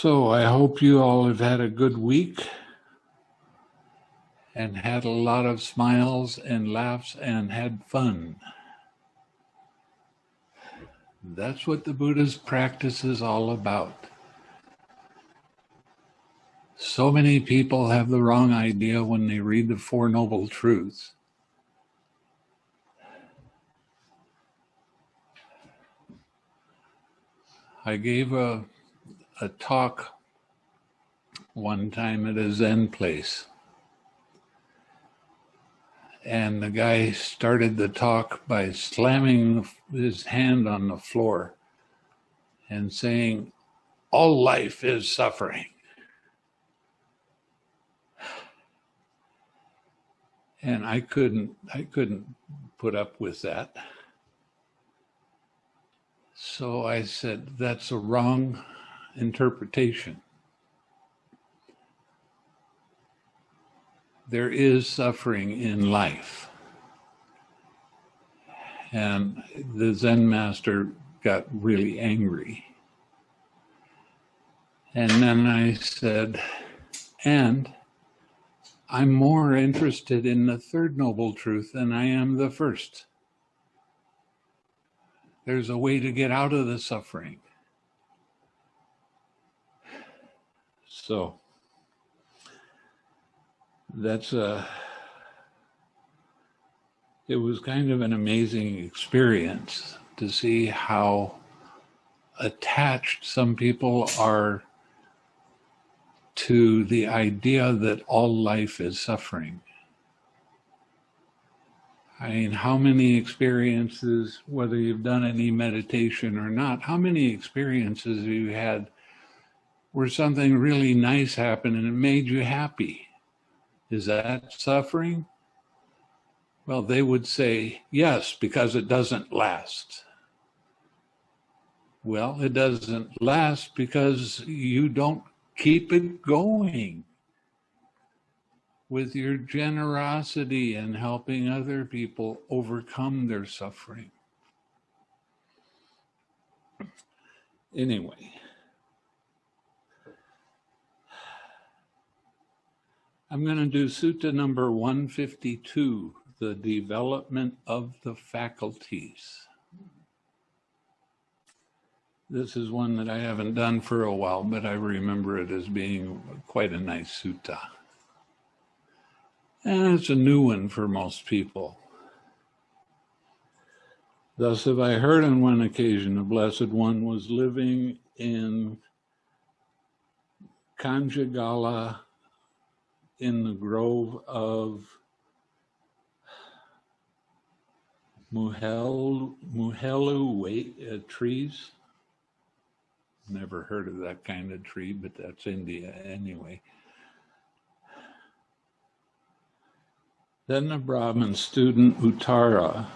So I hope you all have had a good week and had a lot of smiles and laughs and had fun. That's what the Buddha's practice is all about. So many people have the wrong idea when they read the Four Noble Truths. I gave a, a talk one time at a Zen place. And the guy started the talk by slamming his hand on the floor and saying, All life is suffering. and I couldn't I couldn't put up with that. So I said that's a wrong interpretation. There is suffering in life. And the Zen master got really angry. And then I said, and I'm more interested in the third noble truth than I am the first. There's a way to get out of the suffering. So that's a, it was kind of an amazing experience to see how attached some people are to the idea that all life is suffering. I mean, how many experiences, whether you've done any meditation or not, how many experiences have you had where something really nice happened and it made you happy? Is that suffering? Well, they would say yes, because it doesn't last. Well, it doesn't last because you don't keep it going with your generosity and helping other people overcome their suffering. Anyway, I'm going to do sutta number 152, the development of the faculties. This is one that I haven't done for a while, but I remember it as being quite a nice sutta. And it's a new one for most people. Thus have I heard on one occasion a blessed one was living in Kanjagala in the grove of Muhel, Muhelu uh, trees? Never heard of that kind of tree, but that's India anyway. Then the Brahmin student Uttara,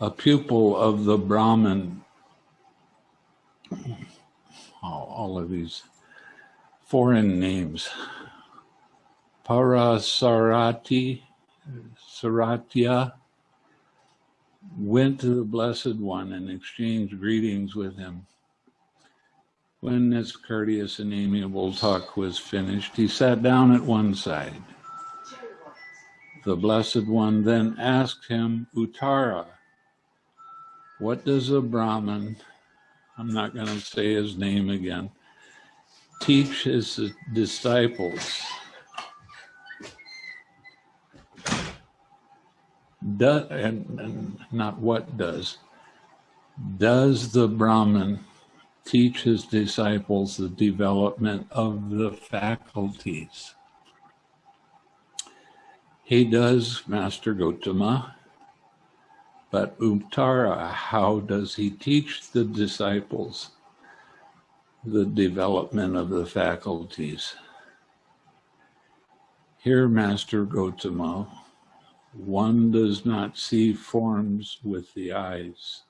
a pupil of the Brahmin, oh, all of these foreign names, Parasarati, Saratya, went to the Blessed One and exchanged greetings with him. When this courteous and amiable talk was finished, he sat down at one side. The Blessed One then asked him, Uttara, what does a Brahmin, I'm not going to say his name again, teach his disciples? Do, and, and not what does, does the Brahman teach his disciples the development of the faculties. He does, Master Gotama, but Uttara, how does he teach the disciples the development of the faculties? Here, Master Gotama, one does not see forms with the eyes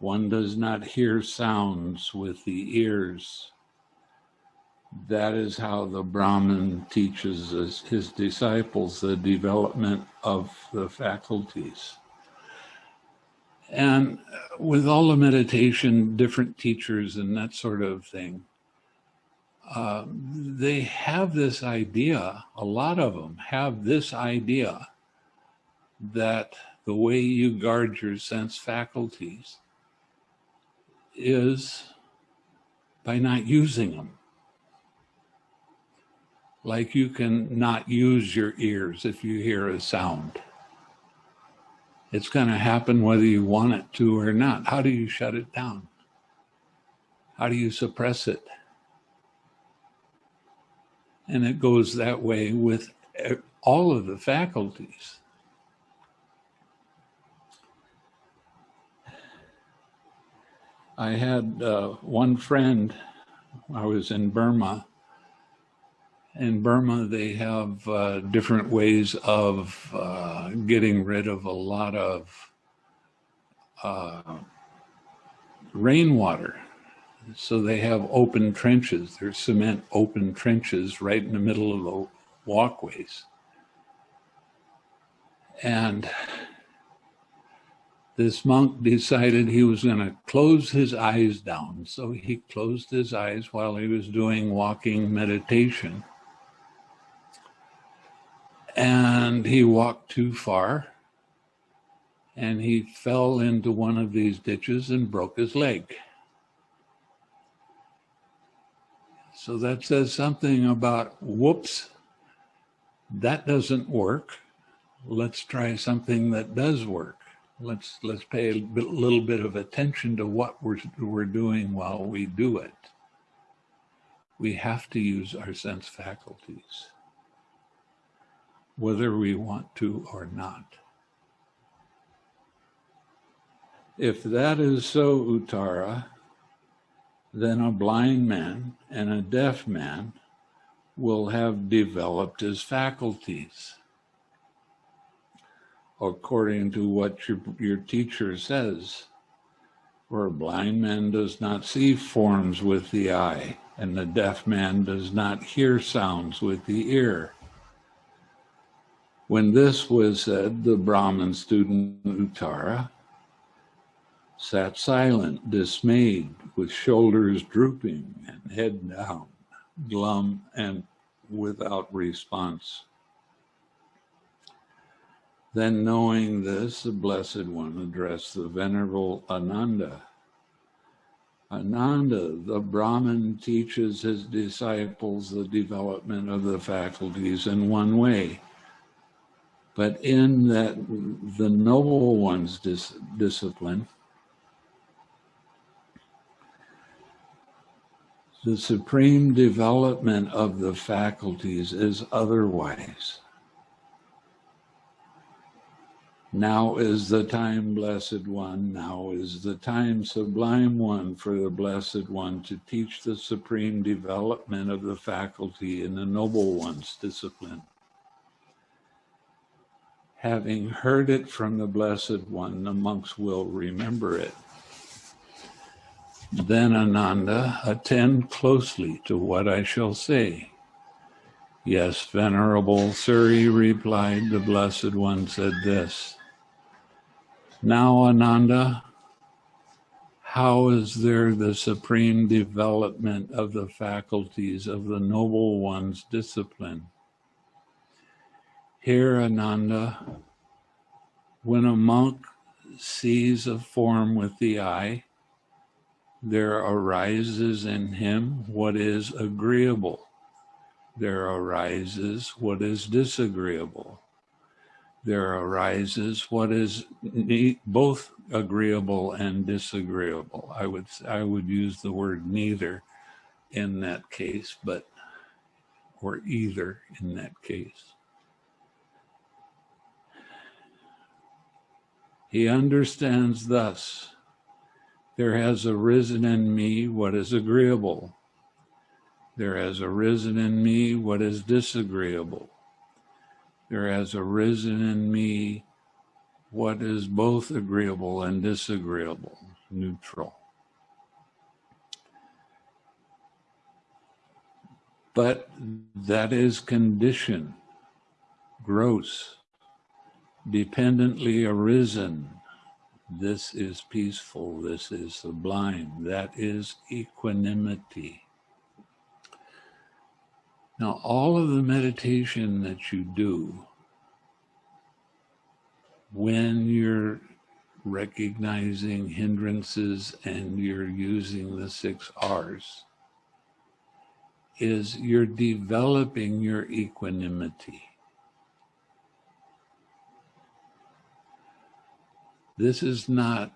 one does not hear sounds with the ears. That is how the Brahman teaches his, his disciples the development of the faculties. And with all the meditation, different teachers and that sort of thing, uh, they have this idea, a lot of them have this idea that the way you guard your sense faculties is by not using them. Like you can not use your ears if you hear a sound. It's going to happen whether you want it to or not. How do you shut it down? How do you suppress it? And it goes that way with all of the faculties. I had uh, one friend, I was in Burma. In Burma, they have uh, different ways of uh, getting rid of a lot of uh, rainwater. So they have open trenches. There's cement open trenches right in the middle of the walkways. And this monk decided he was going to close his eyes down. So he closed his eyes while he was doing walking meditation. And he walked too far and he fell into one of these ditches and broke his leg. So that says something about whoops, that doesn't work. Let's try something that does work let's let's pay a little bit of attention to what we're we're doing while we do it. We have to use our sense faculties, whether we want to or not. If that is so, Uttara, then a blind man and a deaf man will have developed his faculties according to what your, your teacher says. For a blind man does not see forms with the eye, and the deaf man does not hear sounds with the ear. When this was said, the Brahmin student Uttara sat silent, dismayed, with shoulders drooping and head down, glum and without response. Then knowing this, the Blessed One addressed the Venerable Ananda. Ananda, the Brahmin, teaches his disciples the development of the faculties in one way. But in that the Noble One's dis discipline, the supreme development of the faculties is otherwise. Now is the time, Blessed One, now is the time, Sublime One, for the Blessed One to teach the supreme development of the faculty in the Noble One's discipline. Having heard it from the Blessed One, the monks will remember it. Then, Ananda, attend closely to what I shall say. Yes, Venerable Suri replied, the Blessed One said this. Now, Ananda, how is there the supreme development of the faculties of the Noble One's discipline? Here, Ananda, when a monk sees a form with the eye, there arises in him what is agreeable. There arises what is disagreeable there arises what is both agreeable and disagreeable. I would I would use the word neither in that case, but or either in that case. He understands thus, there has arisen in me what is agreeable. There has arisen in me what is disagreeable there has arisen in me what is both agreeable and disagreeable, neutral. But that is condition, gross, dependently arisen. This is peaceful, this is sublime, that is equanimity. Now, all of the meditation that you do when you're recognizing hindrances and you're using the six R's is you're developing your equanimity. This is not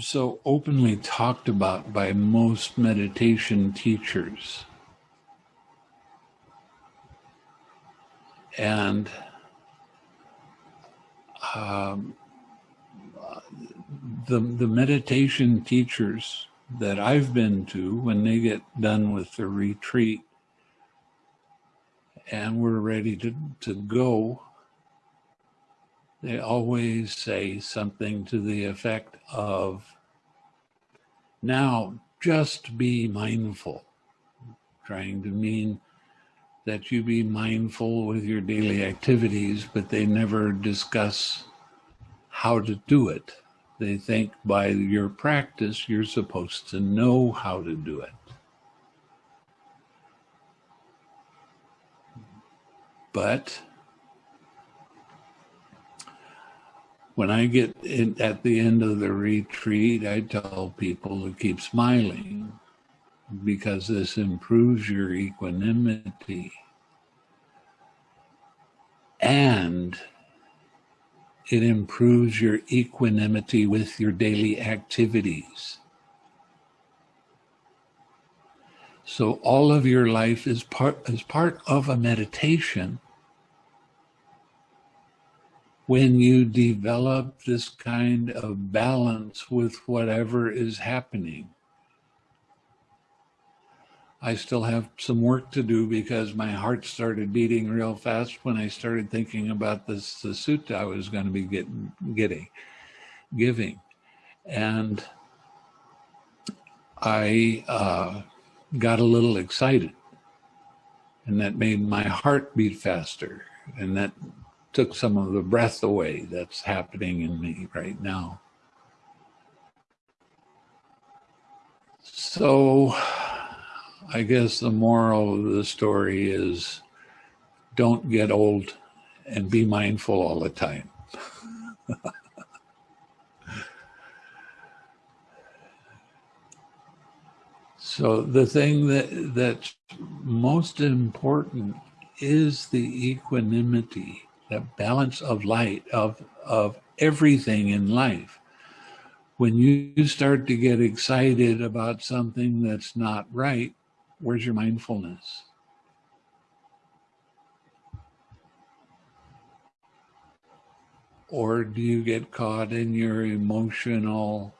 so openly talked about by most meditation teachers. And um, the, the meditation teachers that I've been to, when they get done with the retreat and we're ready to, to go, they always say something to the effect of, now just be mindful, trying to mean that you be mindful with your daily activities, but they never discuss how to do it. They think by your practice, you're supposed to know how to do it. But when I get in, at the end of the retreat, I tell people to keep smiling because this improves your equanimity and it improves your equanimity with your daily activities. So all of your life is part is part of a meditation when you develop this kind of balance with whatever is happening. I still have some work to do because my heart started beating real fast when I started thinking about this the sutta I was going to be getting, getting, giving, and I uh, got a little excited, and that made my heart beat faster, and that took some of the breath away that's happening in me right now. So I guess the moral of the story is don't get old and be mindful all the time. so the thing that that's most important is the equanimity, that balance of light of of everything in life. When you start to get excited about something that's not right, Where's your mindfulness? Or do you get caught in your emotional,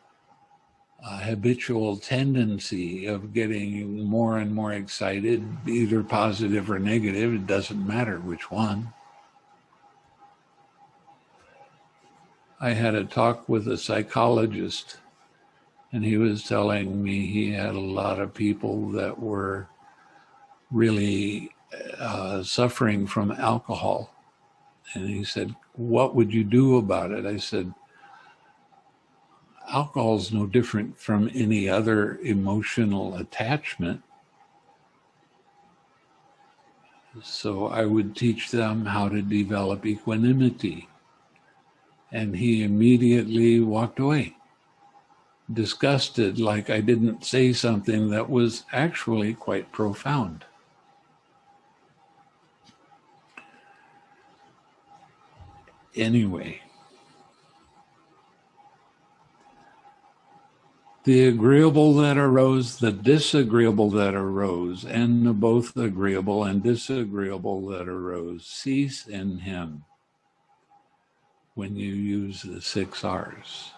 uh, habitual tendency of getting more and more excited, either positive or negative? It doesn't matter which one. I had a talk with a psychologist and he was telling me he had a lot of people that were really uh, suffering from alcohol. And he said, What would you do about it? I said, Alcohol is no different from any other emotional attachment. So I would teach them how to develop equanimity. And he immediately walked away disgusted, like I didn't say something that was actually quite profound. Anyway, the agreeable that arose, the disagreeable that arose, and the both agreeable and disagreeable that arose cease in him when you use the six R's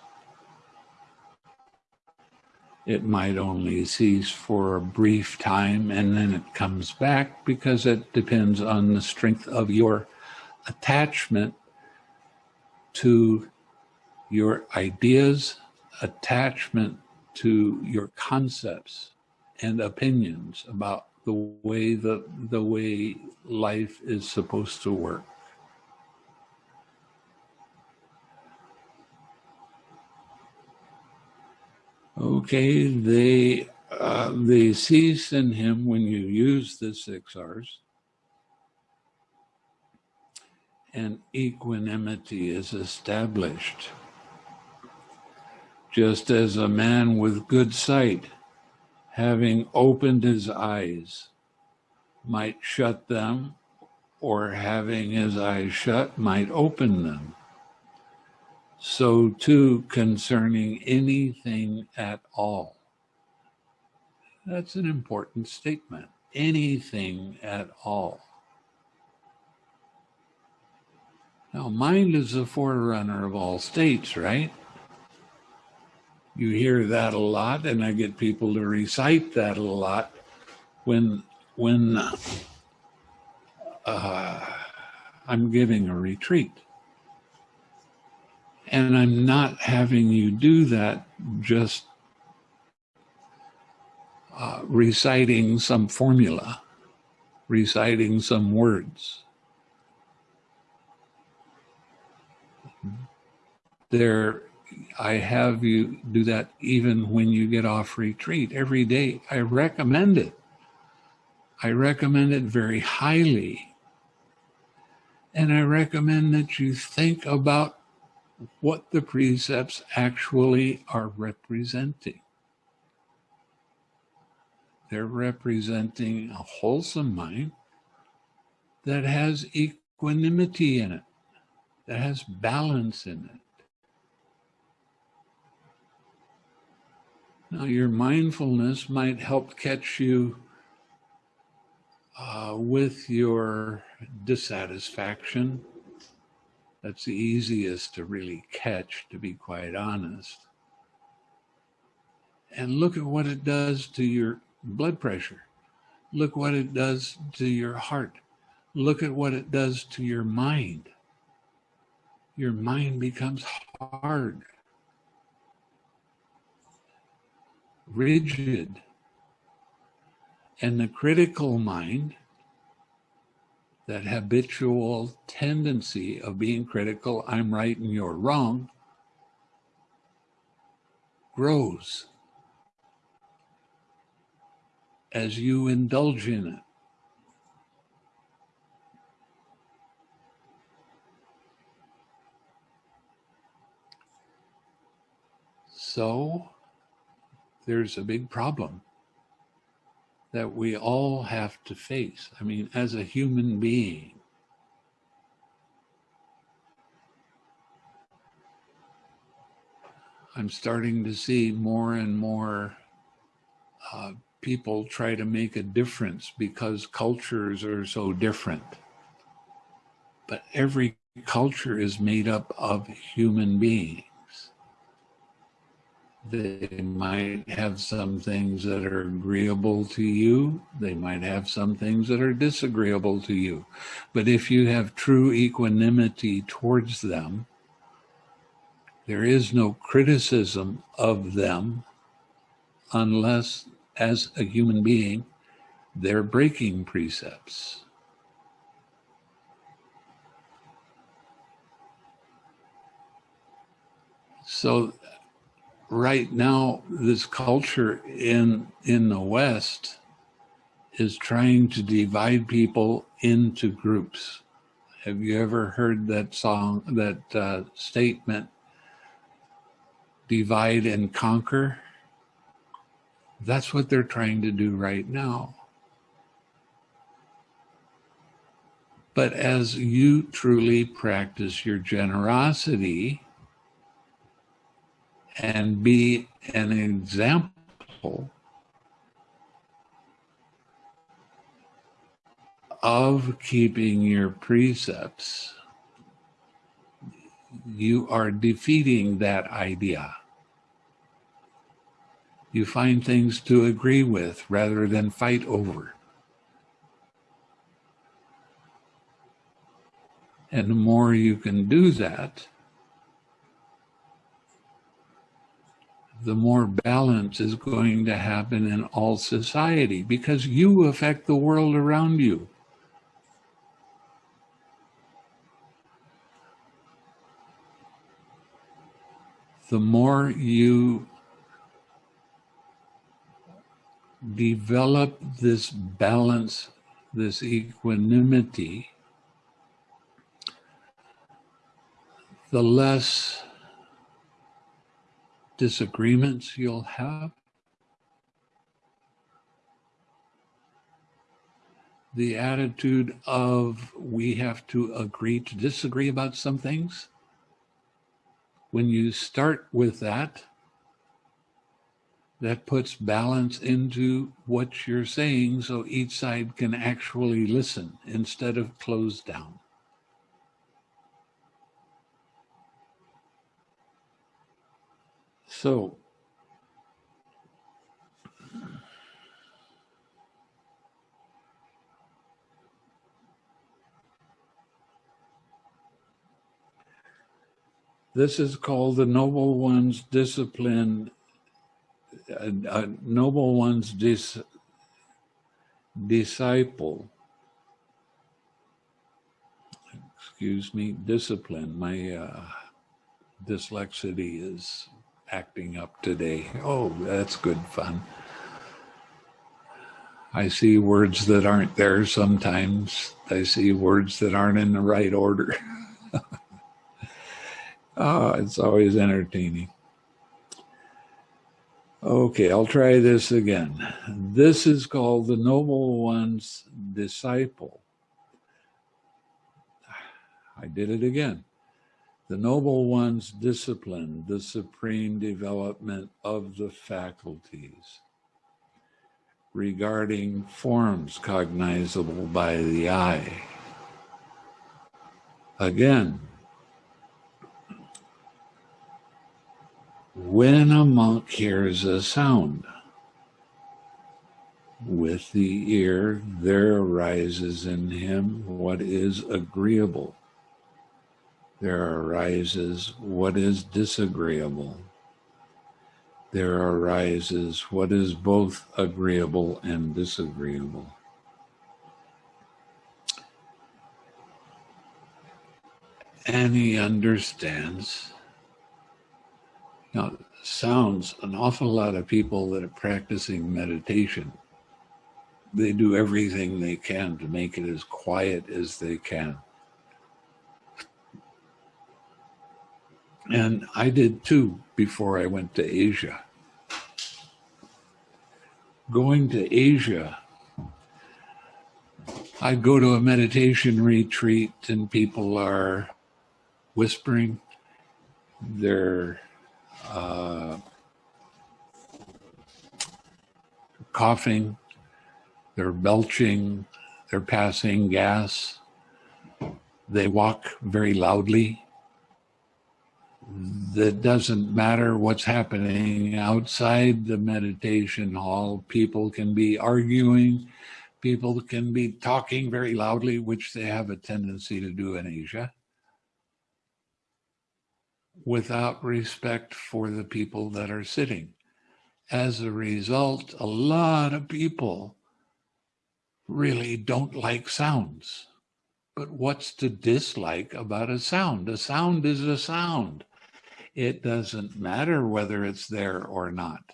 it might only cease for a brief time and then it comes back because it depends on the strength of your attachment to your ideas, attachment to your concepts and opinions about the way the, the way life is supposed to work. Okay, they uh, they cease in him when you use the six R's. And equanimity is established. Just as a man with good sight, having opened his eyes, might shut them, or having his eyes shut, might open them. So too concerning anything at all. That's an important statement. Anything at all. Now, mind is the forerunner of all states, right? You hear that a lot, and I get people to recite that a lot when when uh, I'm giving a retreat. And I'm not having you do that just uh, reciting some formula, reciting some words. There, I have you do that even when you get off retreat every day. I recommend it. I recommend it very highly. And I recommend that you think about what the precepts actually are representing. They're representing a wholesome mind that has equanimity in it, that has balance in it. Now, your mindfulness might help catch you uh, with your dissatisfaction. That's the easiest to really catch, to be quite honest. And look at what it does to your blood pressure. Look what it does to your heart. Look at what it does to your mind. Your mind becomes hard, rigid. And the critical mind, that habitual tendency of being critical, I'm right and you're wrong, grows as you indulge in it. So there's a big problem that we all have to face. I mean, as a human being, I'm starting to see more and more uh, people try to make a difference because cultures are so different. But every culture is made up of human beings. They might have some things that are agreeable to you. They might have some things that are disagreeable to you. But if you have true equanimity towards them, there is no criticism of them unless, as a human being, they're breaking precepts. So right now, this culture in in the West is trying to divide people into groups. Have you ever heard that song, that uh, statement, divide and conquer? That's what they're trying to do right now. But as you truly practice your generosity, and be an example of keeping your precepts, you are defeating that idea. You find things to agree with rather than fight over. And the more you can do that, the more balance is going to happen in all society because you affect the world around you. The more you develop this balance, this equanimity, the less disagreements you'll have. The attitude of we have to agree to disagree about some things. When you start with that, that puts balance into what you're saying so each side can actually listen instead of close down. So, this is called the noble one's discipline a, a noble one's dis, disciple, excuse me, discipline. My uh, dyslexity is acting up today. Oh, that's good fun. I see words that aren't there sometimes. I see words that aren't in the right order. oh, it's always entertaining. Okay, I'll try this again. This is called the Noble One's Disciple. I did it again. The Noble One's discipline, the supreme development of the faculties regarding forms cognizable by the eye. Again, When a monk hears a sound, with the ear there arises in him what is agreeable. There arises what is disagreeable. There arises what is both agreeable and disagreeable. And he understands now, sounds an awful lot of people that are practicing meditation. They do everything they can to make it as quiet as they can. And I did too before I went to Asia. Going to Asia, I'd go to a meditation retreat and people are whispering. They're uh, coughing, they're belching, they're passing gas, they walk very loudly. That doesn't matter what's happening outside the meditation hall. People can be arguing, people can be talking very loudly, which they have a tendency to do in Asia without respect for the people that are sitting. As a result, a lot of people really don't like sounds. But what's to dislike about a sound? A sound is a sound. It doesn't matter whether it's there or not.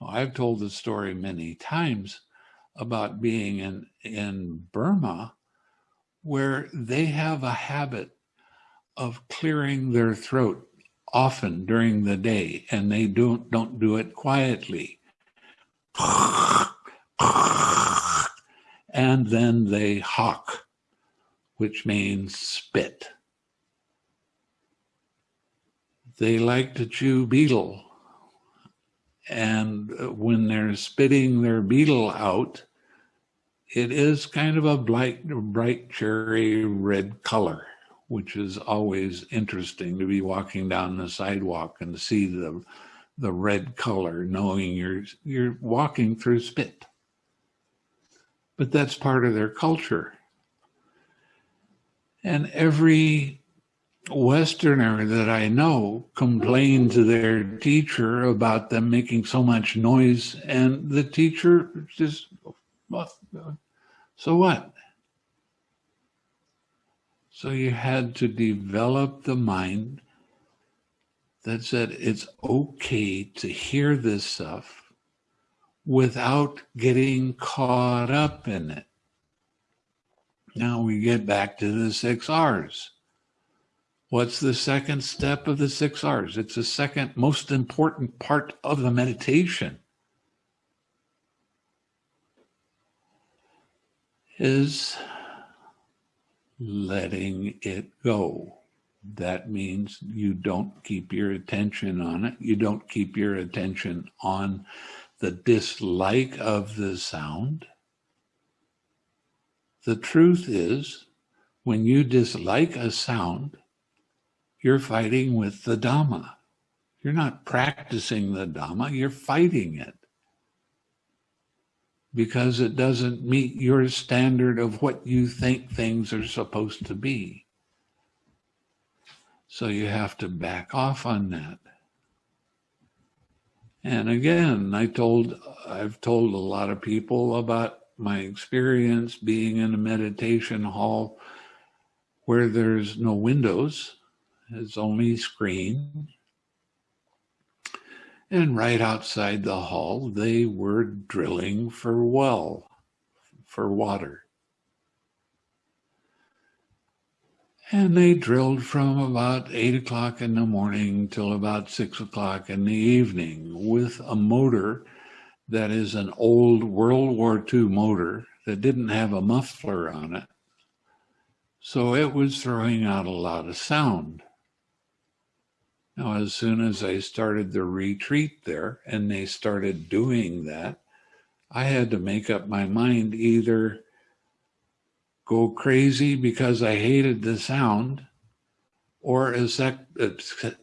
I've told the story many times about being in, in Burma where they have a habit of clearing their throat often during the day and they don't don't do it quietly and then they hawk which means spit they like to chew betel. and when they're spitting their betel out it is kind of a bright bright cherry red color which is always interesting to be walking down the sidewalk and see the the red color, knowing you're you're walking through spit. But that's part of their culture. And every Westerner that I know complained to their teacher about them making so much noise, and the teacher just, so what? So you had to develop the mind that said it's okay to hear this stuff without getting caught up in it. Now we get back to the six R's. What's the second step of the six R's? It's the second most important part of the meditation. Is letting it go. That means you don't keep your attention on it. You don't keep your attention on the dislike of the sound. The truth is, when you dislike a sound, you're fighting with the Dhamma. You're not practicing the Dhamma, you're fighting it because it doesn't meet your standard of what you think things are supposed to be. So you have to back off on that. And again, I told, I've told a lot of people about my experience being in a meditation hall where there's no windows, it's only screen. And right outside the hall, they were drilling for well, for water. And they drilled from about eight o'clock in the morning till about six o'clock in the evening with a motor that is an old World War II motor that didn't have a muffler on it. So it was throwing out a lot of sound. Now, as soon as I started the retreat there and they started doing that, I had to make up my mind either go crazy because I hated the sound or accept,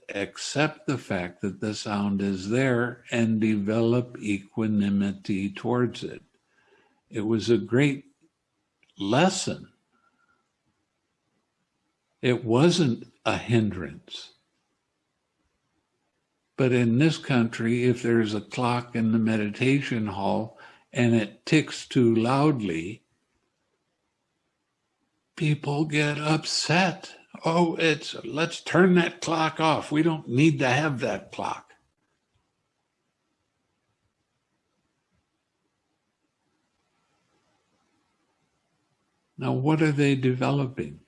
accept the fact that the sound is there and develop equanimity towards it. It was a great lesson. It wasn't a hindrance. But in this country, if there's a clock in the meditation hall and it ticks too loudly, people get upset. Oh, it's let's turn that clock off. We don't need to have that clock. Now, what are they developing?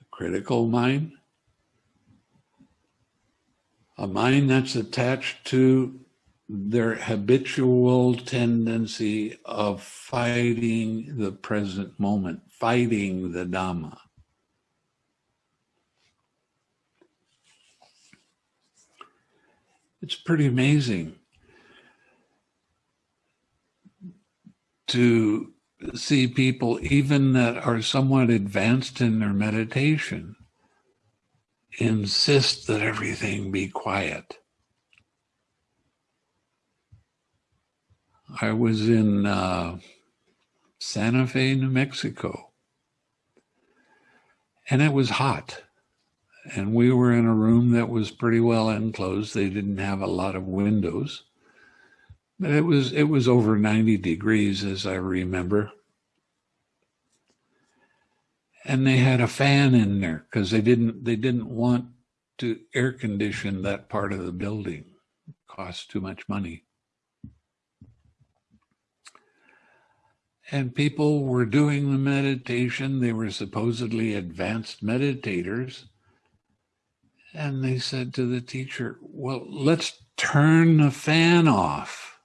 A critical mind? A mind that's attached to their habitual tendency of fighting the present moment, fighting the Dhamma. It's pretty amazing to see people, even that are somewhat advanced in their meditation, insist that everything be quiet. I was in uh, Santa Fe, New Mexico, and it was hot. And we were in a room that was pretty well enclosed. They didn't have a lot of windows, but it was it was over 90 degrees, as I remember. And they had a fan in there because they didn't they didn't want to air condition that part of the building. It cost too much money. And people were doing the meditation. They were supposedly advanced meditators. And they said to the teacher, Well, let's turn the fan off.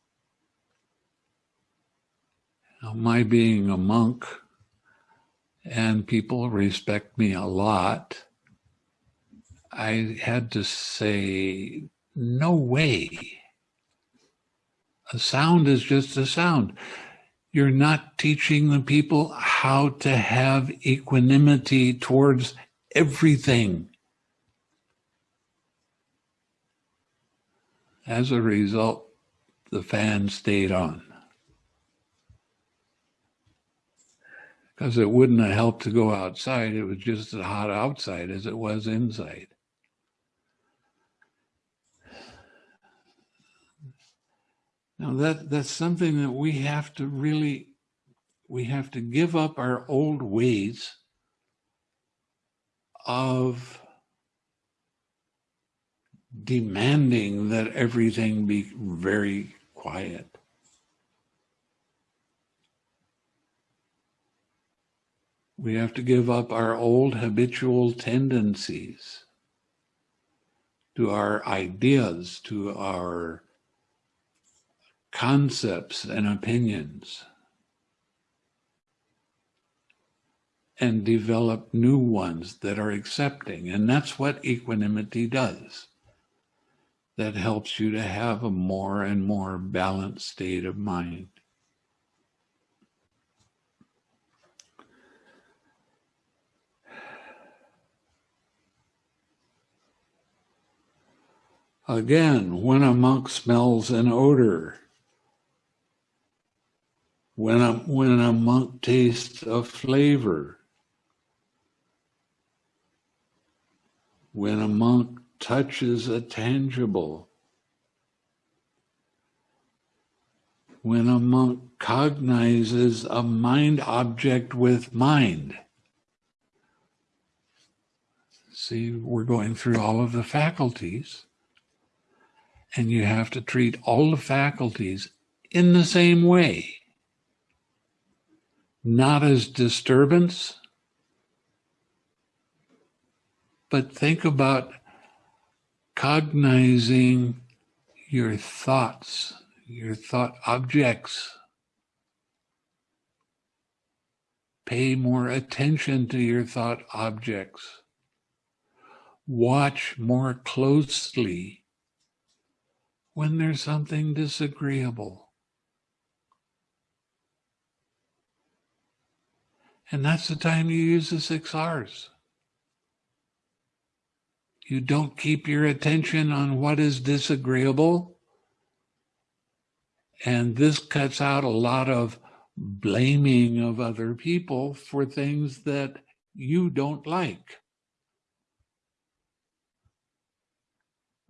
Now, my being a monk, and people respect me a lot, I had to say, No way. A sound is just a sound you're not teaching the people how to have equanimity towards everything. As a result, the fan stayed on. Because it wouldn't have helped to go outside. It was just as hot outside as it was inside. Now that that's something that we have to really we have to give up our old ways of demanding that everything be very quiet. We have to give up our old habitual tendencies to our ideas, to our concepts and opinions, and develop new ones that are accepting. And that's what equanimity does. That helps you to have a more and more balanced state of mind. Again, when a monk smells an odor, when a, when a monk tastes a flavor, when a monk touches a tangible, when a monk cognizes a mind object with mind. See, we're going through all of the faculties and you have to treat all the faculties in the same way. Not as disturbance, but think about cognizing your thoughts, your thought objects. Pay more attention to your thought objects. Watch more closely when there's something disagreeable. And that's the time you use the six R's. You don't keep your attention on what is disagreeable. And this cuts out a lot of blaming of other people for things that you don't like.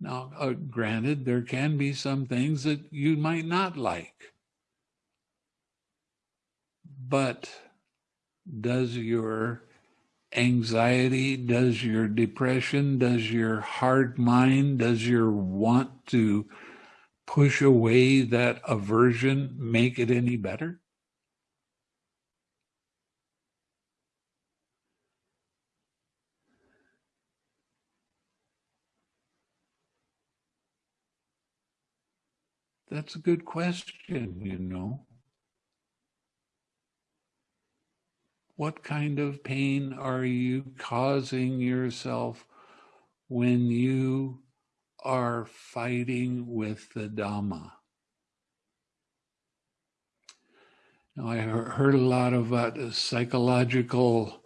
Now, uh, granted, there can be some things that you might not like. But does your anxiety, does your depression, does your hard mind, does your want to push away that aversion make it any better? That's a good question, you know. What kind of pain are you causing yourself when you are fighting with the Dhamma? Now, I heard a lot about psychological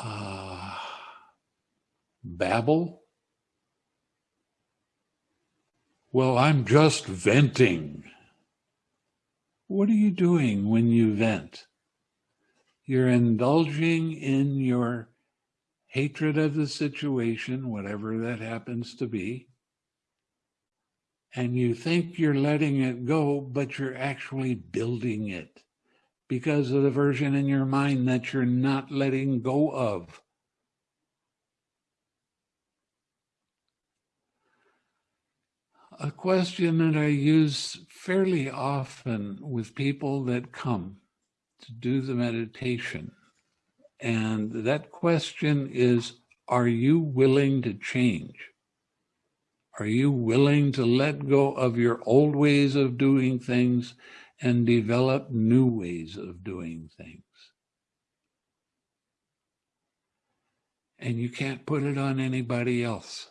uh, babble Well, I'm just venting. What are you doing when you vent? You're indulging in your hatred of the situation, whatever that happens to be. And you think you're letting it go, but you're actually building it because of the version in your mind that you're not letting go of. A question that I use fairly often with people that come to do the meditation. And that question is Are you willing to change? Are you willing to let go of your old ways of doing things and develop new ways of doing things? And you can't put it on anybody else.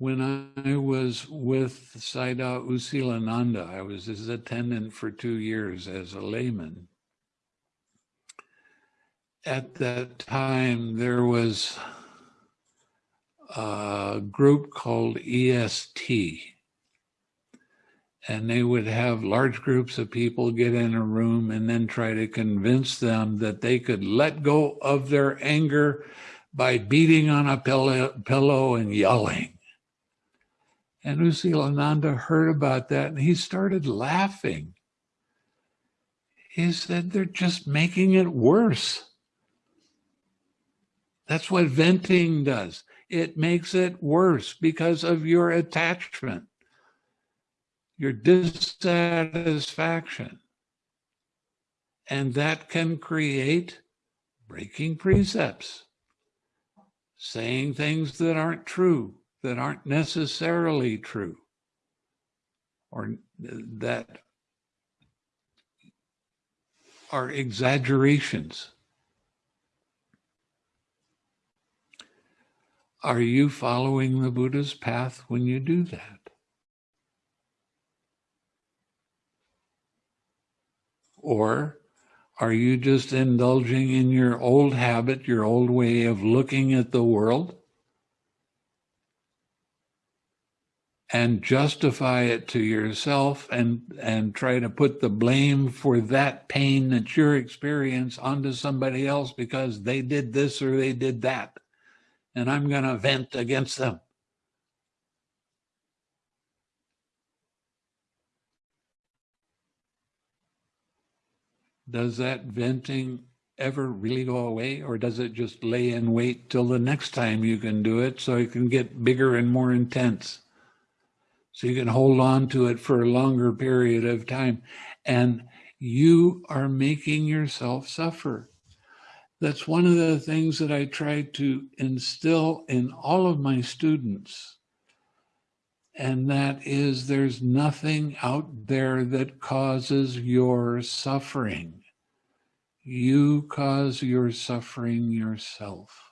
When I was with Sayadaw U Silananda, I was his attendant for two years as a layman. At that time, there was a group called EST, and they would have large groups of people get in a room and then try to convince them that they could let go of their anger by beating on a pillow and yelling. And U Silananda heard about that and he started laughing. He said, they're just making it worse. That's what venting does. it makes it worse because of your attachment, your dissatisfaction. And that can create breaking precepts, saying things that aren't true, that aren't necessarily true, or that are exaggerations. Are you following the Buddha's path when you do that? Or are you just indulging in your old habit, your old way of looking at the world? And justify it to yourself and, and try to put the blame for that pain that you're experiencing onto somebody else because they did this or they did that. And I'm going to vent against them. does that venting ever really go away or does it just lay in wait till the next time you can do it so it can get bigger and more intense so you can hold on to it for a longer period of time. And you are making yourself suffer. That's one of the things that i try to instill in all of my students. And that is there's nothing out there that causes your suffering. You cause your suffering yourself.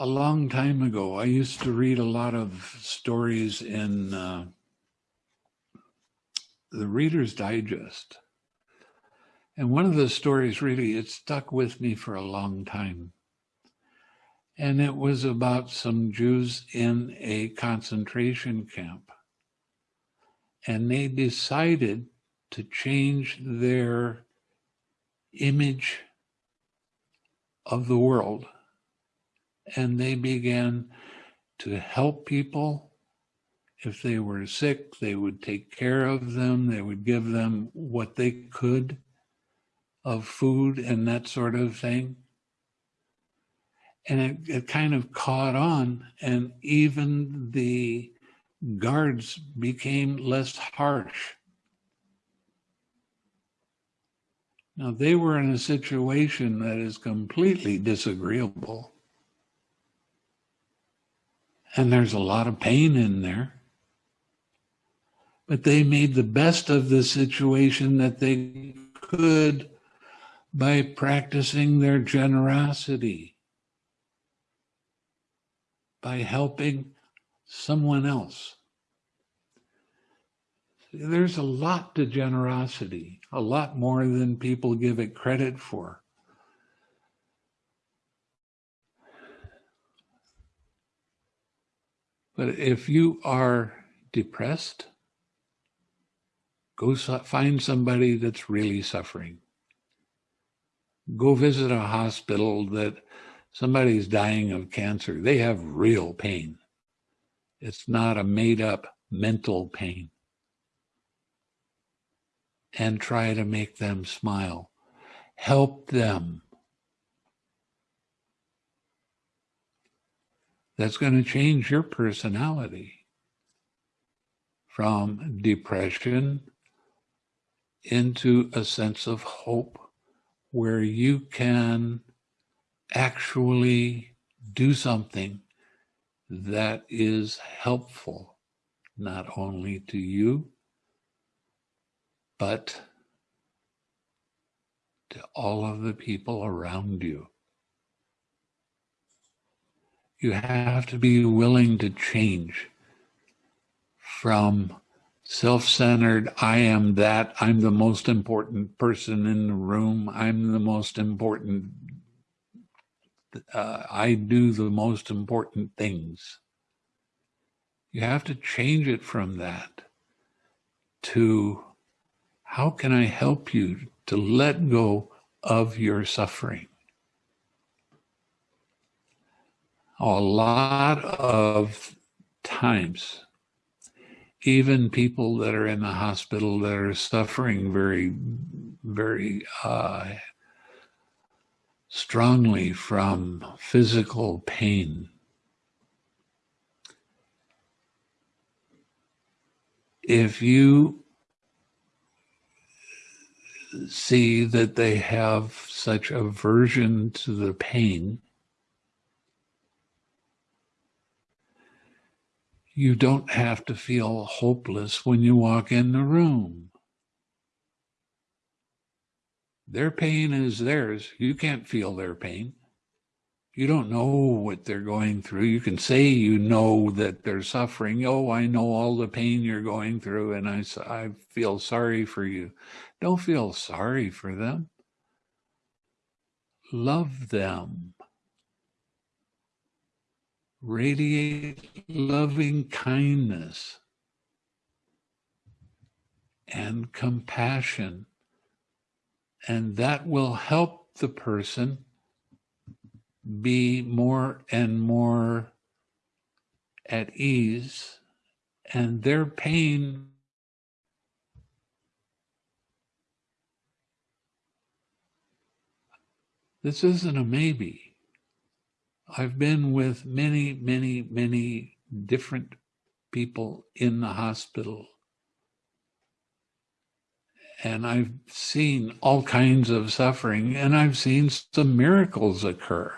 A long time ago, I used to read a lot of stories in uh, the Reader's Digest. And one of the stories really, it stuck with me for a long time. And it was about some Jews in a concentration camp. And they decided to change their image of the world. And they began to help people. If they were sick, they would take care of them. They would give them what they could of food and that sort of thing. And it, it kind of caught on, and even the guards became less harsh. Now, they were in a situation that is completely disagreeable. And there's a lot of pain in there. But they made the best of the situation that they could by practicing their generosity, by helping someone else. There's a lot to generosity, a lot more than people give it credit for. But if you are depressed, go find somebody that's really suffering go visit a hospital that somebody's dying of cancer. They have real pain. It's not a made up mental pain. And try to make them smile. Help them. That's going to change your personality from depression into a sense of hope where you can actually do something that is helpful, not only to you, but to all of the people around you. You have to be willing to change from self-centered i am that i'm the most important person in the room i'm the most important uh, i do the most important things. You have to change it from that to how can i help you to let go of your suffering a lot of times, even people that are in the hospital that are suffering very, very uh, strongly from physical pain. If you see that they have such aversion to the pain, you don't have to feel hopeless when you walk in the room. Their pain is theirs. You can't feel their pain. You don't know what they're going through. You can say you know that they're suffering. Oh, I know all the pain you're going through, and I, I feel sorry for you. Don't feel sorry for them. Love them. Radiate loving kindness and compassion. And that will help the person be more and more at ease, and their pain This isn't a maybe. I've been with many, many, many different people in the hospital. And I've seen all kinds of suffering, and I've seen some miracles occur.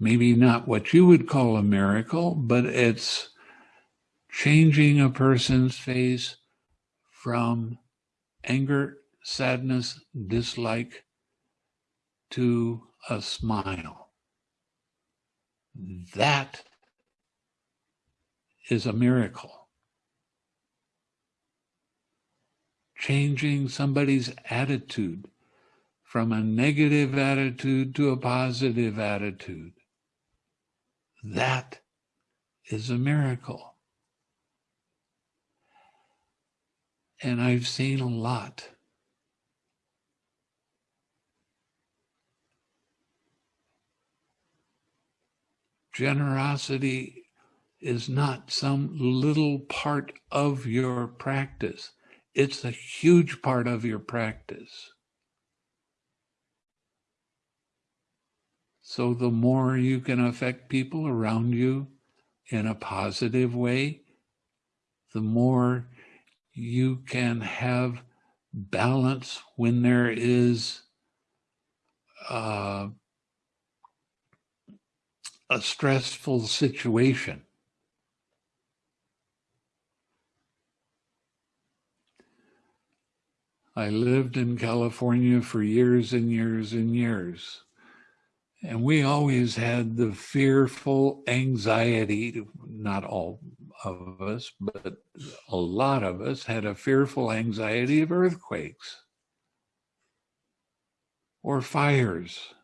Maybe not what you would call a miracle, but it's changing a person's face from anger, sadness, dislike to a smile. That is a miracle. Changing somebody's attitude from a negative attitude to a positive attitude. That is a miracle. And I've seen a lot. Generosity is not some little part of your practice. It's a huge part of your practice. So the more you can affect people around you in a positive way, the more you can have balance when there is uh, a stressful situation. I lived in California for years and years and years. And we always had the fearful anxiety, not all of us, but a lot of us had a fearful anxiety of earthquakes or fires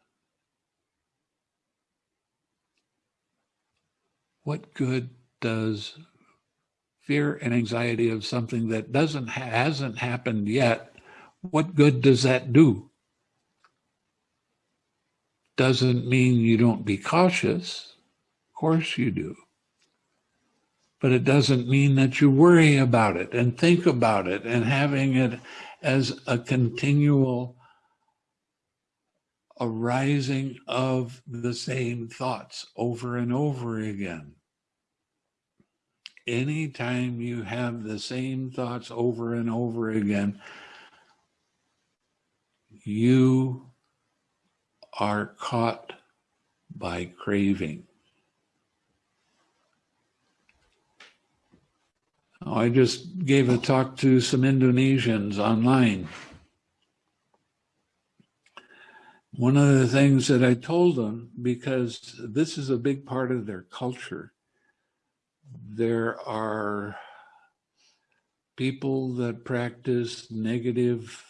what good does fear and anxiety of something that doesn't hasn't happened yet what good does that do? Doesn't mean you don't be cautious. Of course you do. But it doesn't mean that you worry about it and think about it and having it as a continual arising of the same thoughts over and over again anytime you have the same thoughts over and over again, you are caught by craving. I just gave a talk to some Indonesians online. One of the things that I told them, because this is a big part of their culture, there are people that practice negative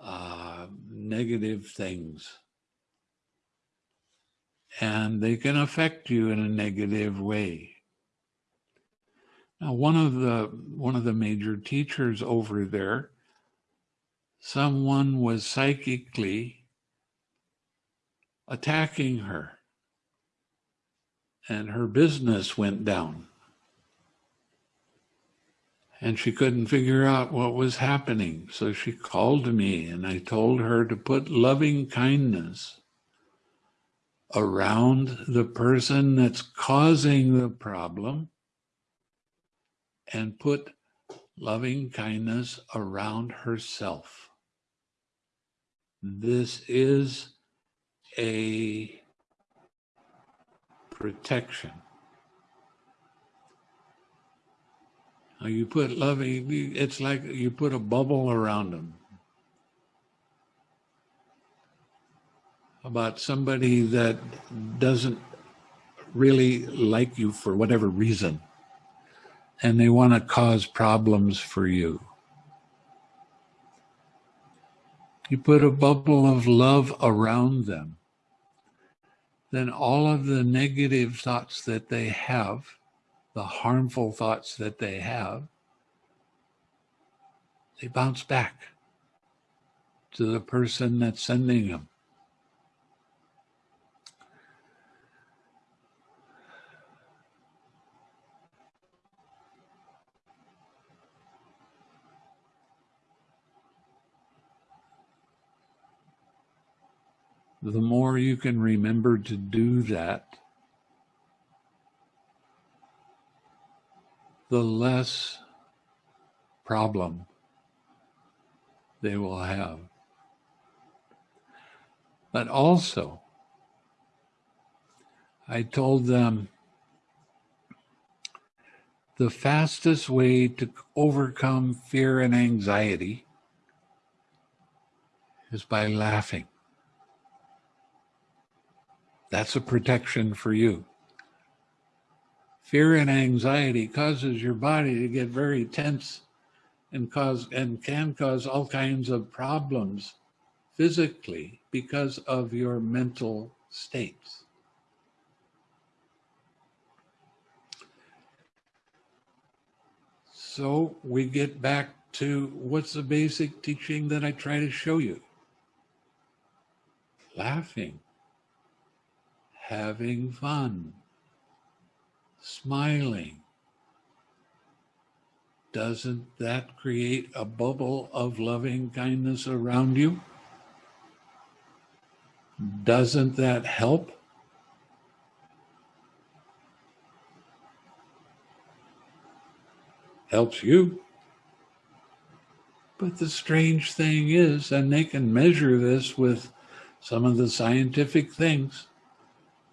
uh, negative things. And they can affect you in a negative way. Now one of the one of the major teachers over there someone was psychically attacking her and her business went down. And she couldn't figure out what was happening. So she called me and I told her to put loving kindness around the person that's causing the problem and put loving kindness around herself. This is a protection. You put loving, it's like you put a bubble around them. About somebody that doesn't really like you for whatever reason and they want to cause problems for you. You put a bubble of love around them, then all of the negative thoughts that they have, the harmful thoughts that they have, they bounce back to the person that's sending them. The more you can remember to do that, the less problem they will have. But also, I told them the fastest way to overcome fear and anxiety is by laughing. That's a protection for you. Fear and anxiety causes your body to get very tense and cause and can cause all kinds of problems physically because of your mental states. So we get back to what's the basic teaching that I try to show you? Laughing having fun, smiling. Doesn't that create a bubble of loving kindness around you? Doesn't that help? Helps you. But the strange thing is, and they can measure this with some of the scientific things,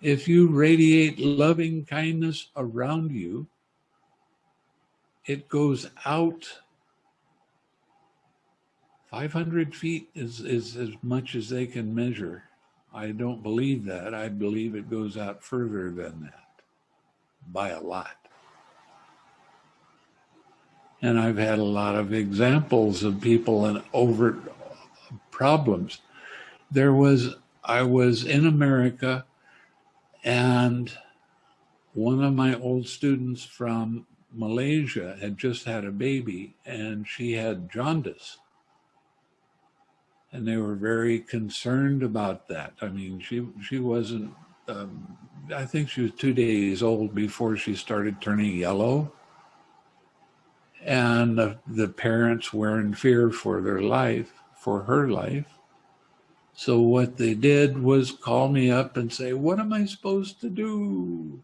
if you radiate loving kindness around you, it goes out 500 feet is, is as much as they can measure. I don't believe that. I believe it goes out further than that by a lot. And I've had a lot of examples of people and overt problems. There was, I was in America and one of my old students from Malaysia had just had a baby and she had jaundice. And they were very concerned about that. I mean, she, she wasn't, um, I think she was two days old before she started turning yellow. And the, the parents were in fear for their life, for her life. So what they did was call me up and say, what am I supposed to do?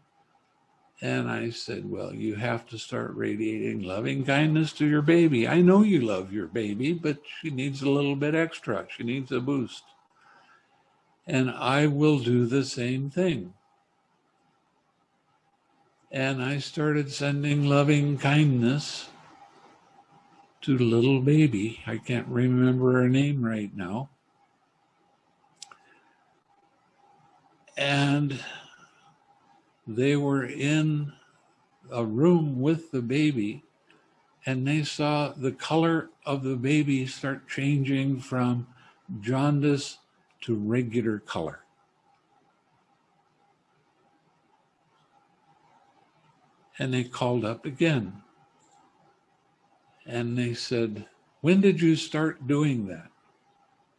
And I said, well, you have to start radiating loving kindness to your baby. I know you love your baby, but she needs a little bit extra. She needs a boost. And I will do the same thing. And I started sending loving kindness to little baby. I can't remember her name right now. And they were in a room with the baby and they saw the color of the baby start changing from jaundice to regular color. And they called up again. And they said, when did you start doing that?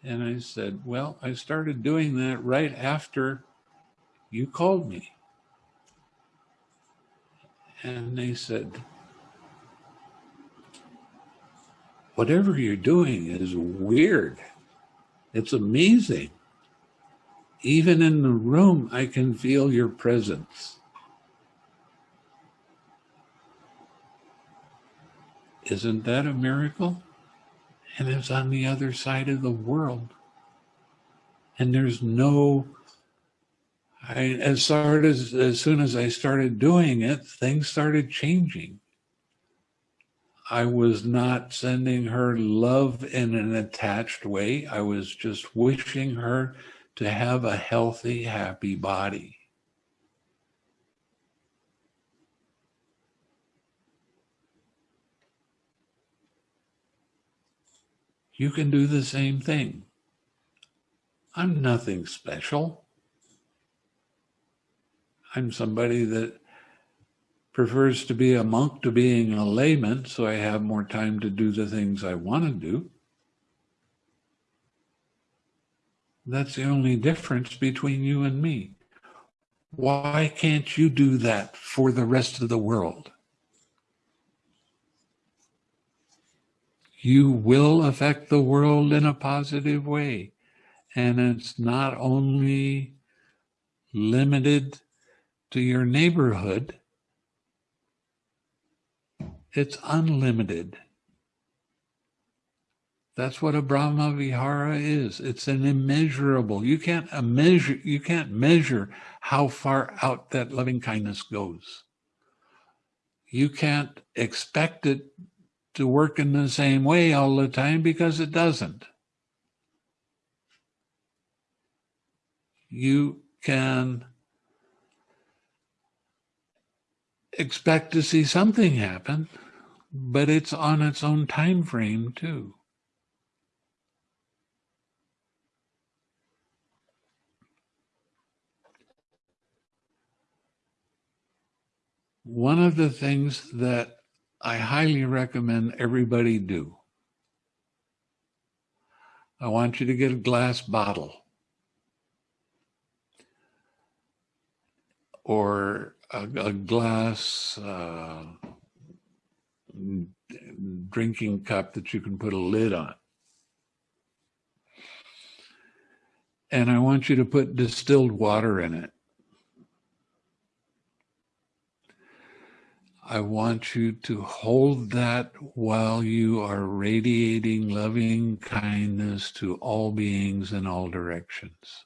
And I said, well, I started doing that right after you called me. And they said, whatever you're doing is weird. It's amazing. Even in the room, I can feel your presence. Isn't that a miracle? And it's on the other side of the world. And there's no, I, as, started, as, as soon as I started doing it, things started changing. I was not sending her love in an attached way. I was just wishing her to have a healthy, happy body. You can do the same thing. I'm nothing special. I'm somebody that prefers to be a monk to being a layman, so I have more time to do the things I want to do. That's the only difference between you and me. Why can't you do that for the rest of the world? You will affect the world in a positive way. And it's not only limited to your neighborhood, it's unlimited. That's what a Brahma Vihara is. It's an immeasurable. You can't measure. You can't measure how far out that loving kindness goes. You can't expect it to work in the same way all the time because it doesn't. You can expect to see something happen, but it's on its own time frame too. One of the things that I highly recommend everybody do, I want you to get a glass bottle or a, a glass uh, drinking cup that you can put a lid on. And I want you to put distilled water in it. I want you to hold that while you are radiating loving kindness to all beings in all directions.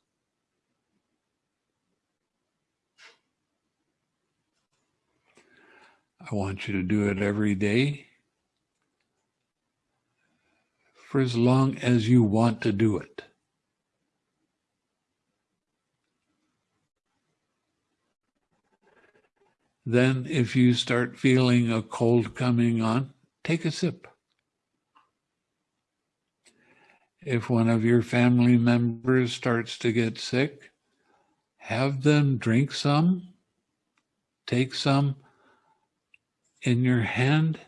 I want you to do it every day for as long as you want to do it. Then, if you start feeling a cold coming on, take a sip. If one of your family members starts to get sick, have them drink some, take some in your hand,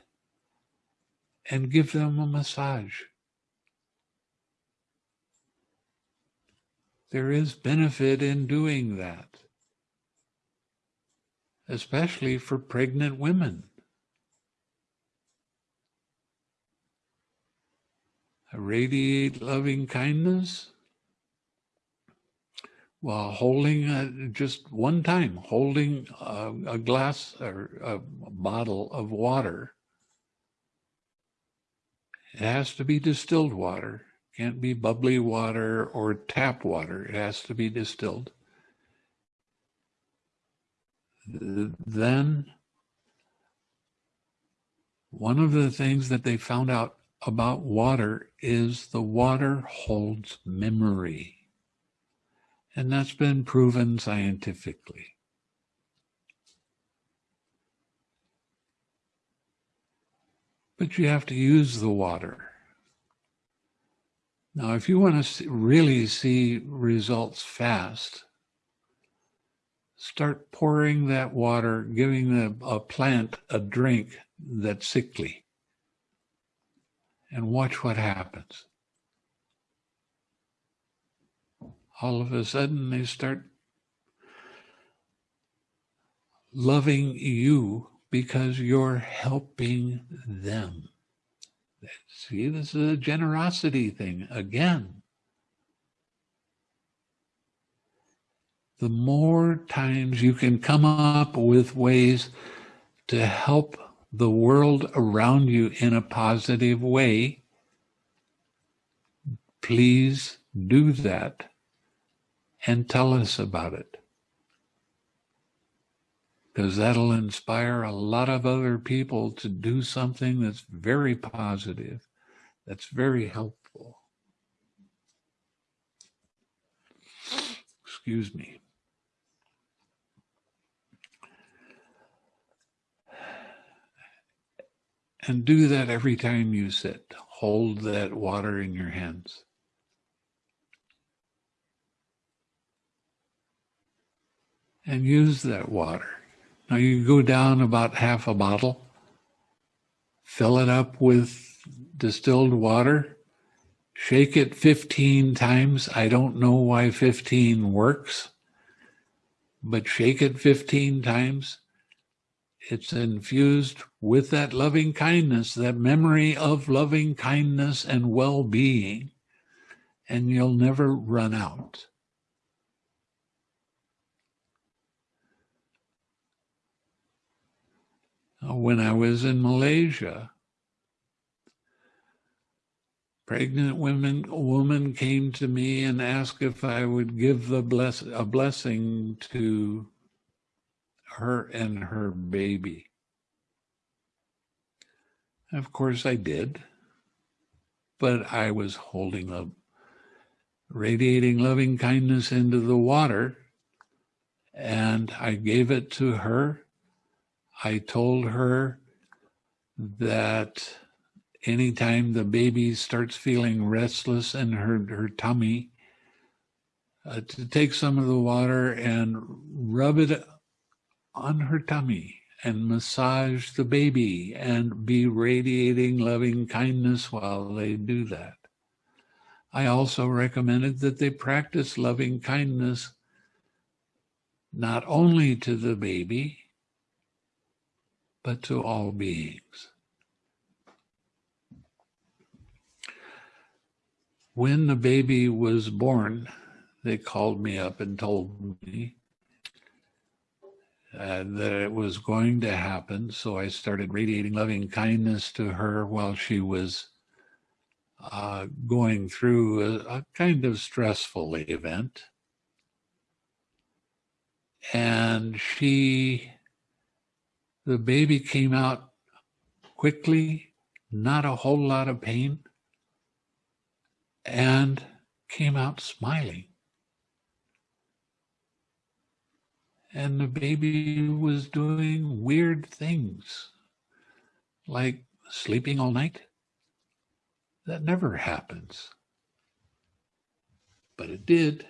and give them a massage. There is benefit in doing that especially for pregnant women. Radiate loving kindness holding a, just one time, holding a, a glass or a bottle of water. It has to be distilled water. Can't be bubbly water or tap water. It has to be distilled then one of the things that they found out about water is the water holds memory. And that's been proven scientifically. But you have to use the water. Now, if you want to really see results fast, start pouring that water, giving the, a plant a drink that's sickly, and watch what happens. All of a sudden, they start loving you because you're helping them. See, this is a generosity thing again. The more times you can come up with ways to help the world around you in a positive way, please do that and tell us about it. Because that'll inspire a lot of other people to do something that's very positive, that's very helpful. Excuse me. And do that every time you sit. Hold that water in your hands. And use that water. Now you go down about half a bottle, fill it up with distilled water, shake it 15 times. I don't know why 15 works, but shake it 15 times it's infused with that loving kindness, that memory of loving kindness and well being, and you'll never run out. Uh, when I was in Malaysia, pregnant women woman came to me and asked if I would give the bless a blessing to her and her baby. Of course, I did, but I was holding a radiating loving kindness into the water, and I gave it to her. I told her that anytime the baby starts feeling restless in her, her tummy, uh, to take some of the water and rub it on her tummy and massage the baby and be radiating loving kindness while they do that. I also recommended that they practice loving kindness not only to the baby, but to all beings. When the baby was born, they called me up and told me uh, that it was going to happen. So I started radiating loving kindness to her while she was uh, going through a, a kind of stressful event. And she, the baby came out quickly, not a whole lot of pain, and came out smiling. and the baby was doing weird things like sleeping all night. That never happens. But it did.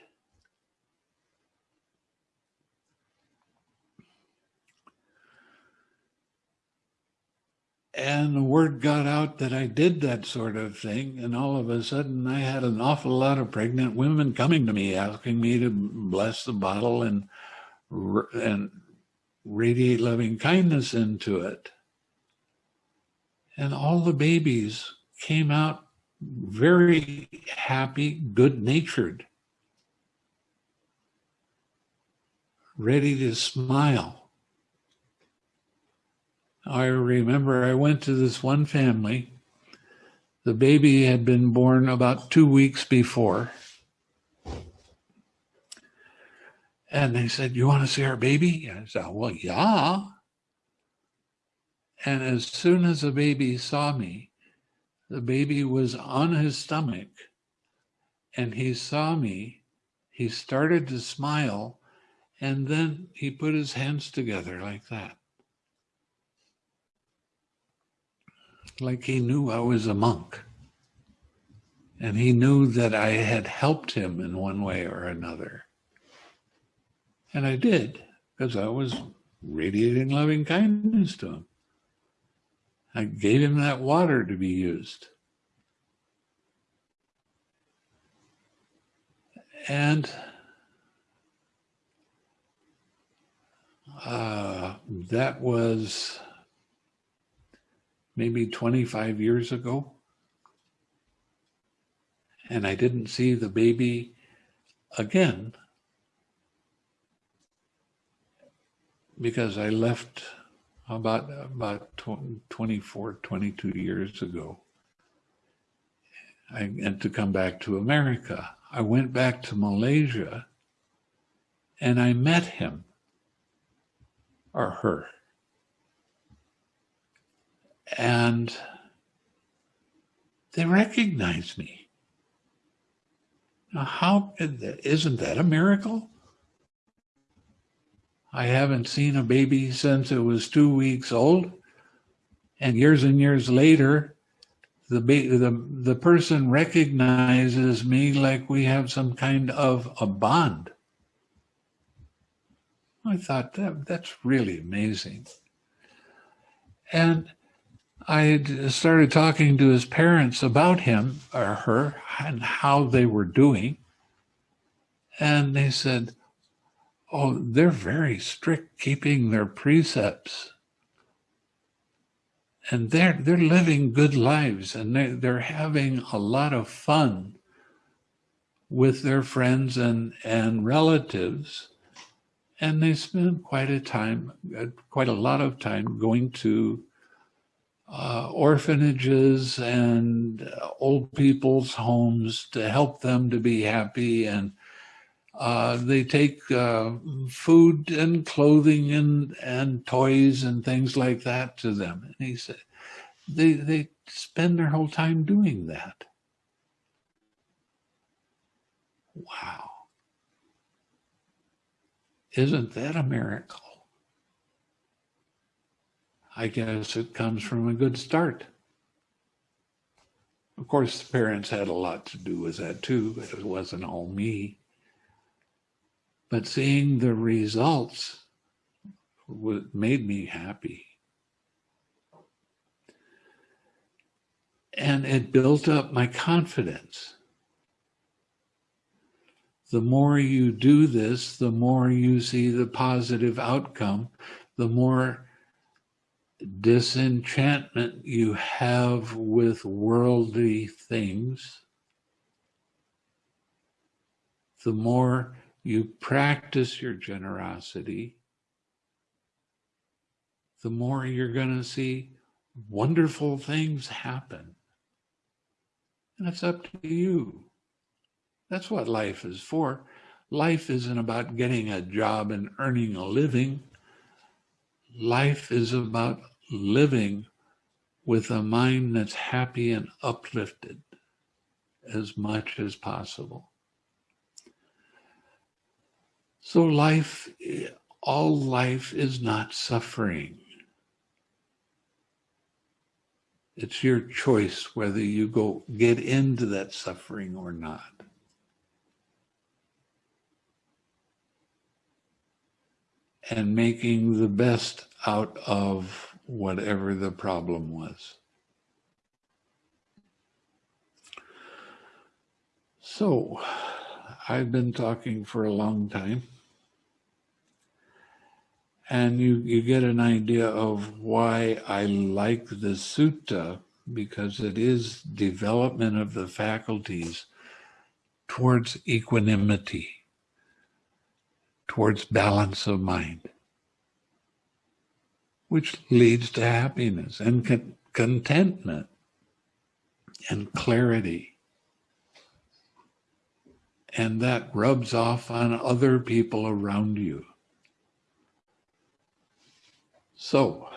And the word got out that I did that sort of thing. And all of a sudden, I had an awful lot of pregnant women coming to me asking me to bless the bottle and and radiate loving kindness into it. And all the babies came out very happy, good natured, ready to smile. I remember I went to this one family. The baby had been born about two weeks before. And they said, You want to see our baby? I said, Well, yeah. And as soon as the baby saw me, the baby was on his stomach and he saw me. He started to smile and then he put his hands together like that. Like he knew I was a monk. And he knew that I had helped him in one way or another. And I did, because I was radiating loving kindness to him. I gave him that water to be used. And uh, that was maybe 25 years ago. And I didn't see the baby again because I left about about 24, 22 years ago. I and to come back to America. I went back to Malaysia and I met him or her. And they recognized me. Now, how isn't that a miracle? I haven't seen a baby since it was two weeks old. And years and years later, the, the, the person recognizes me like we have some kind of a bond. I thought that that's really amazing. And I started talking to his parents about him or her and how they were doing. And they said, Oh, they're very strict keeping their precepts. And they're, they're living good lives and they, they're having a lot of fun with their friends and, and relatives and they spend quite a time, uh, quite a lot of time going to uh, orphanages and uh, old people's homes to help them to be happy. And uh, they take uh, food and clothing and, and toys and things like that to them. And he said, they, they spend their whole time doing that. Wow. Isn't that a miracle? I guess it comes from a good start. Of course, the parents had a lot to do with that too. but It wasn't all me. But seeing the results made me happy. And it built up my confidence the more you do this, the more you see the positive outcome, the more disenchantment you have with worldly things, the more you practice your generosity, the more you're going to see wonderful things happen. And it's up to you. That's what life is for. Life isn't about getting a job and earning a living. Life is about living with a mind that's happy and uplifted as much as possible. So life, all life is not suffering. It's your choice whether you go get into that suffering or not. And making the best out of whatever the problem was. So, I've been talking for a long time, and you, you get an idea of why I like the sutta, because it is development of the faculties towards equanimity towards balance of mind, which leads to happiness and con contentment and clarity. And that rubs off on other people around you. So,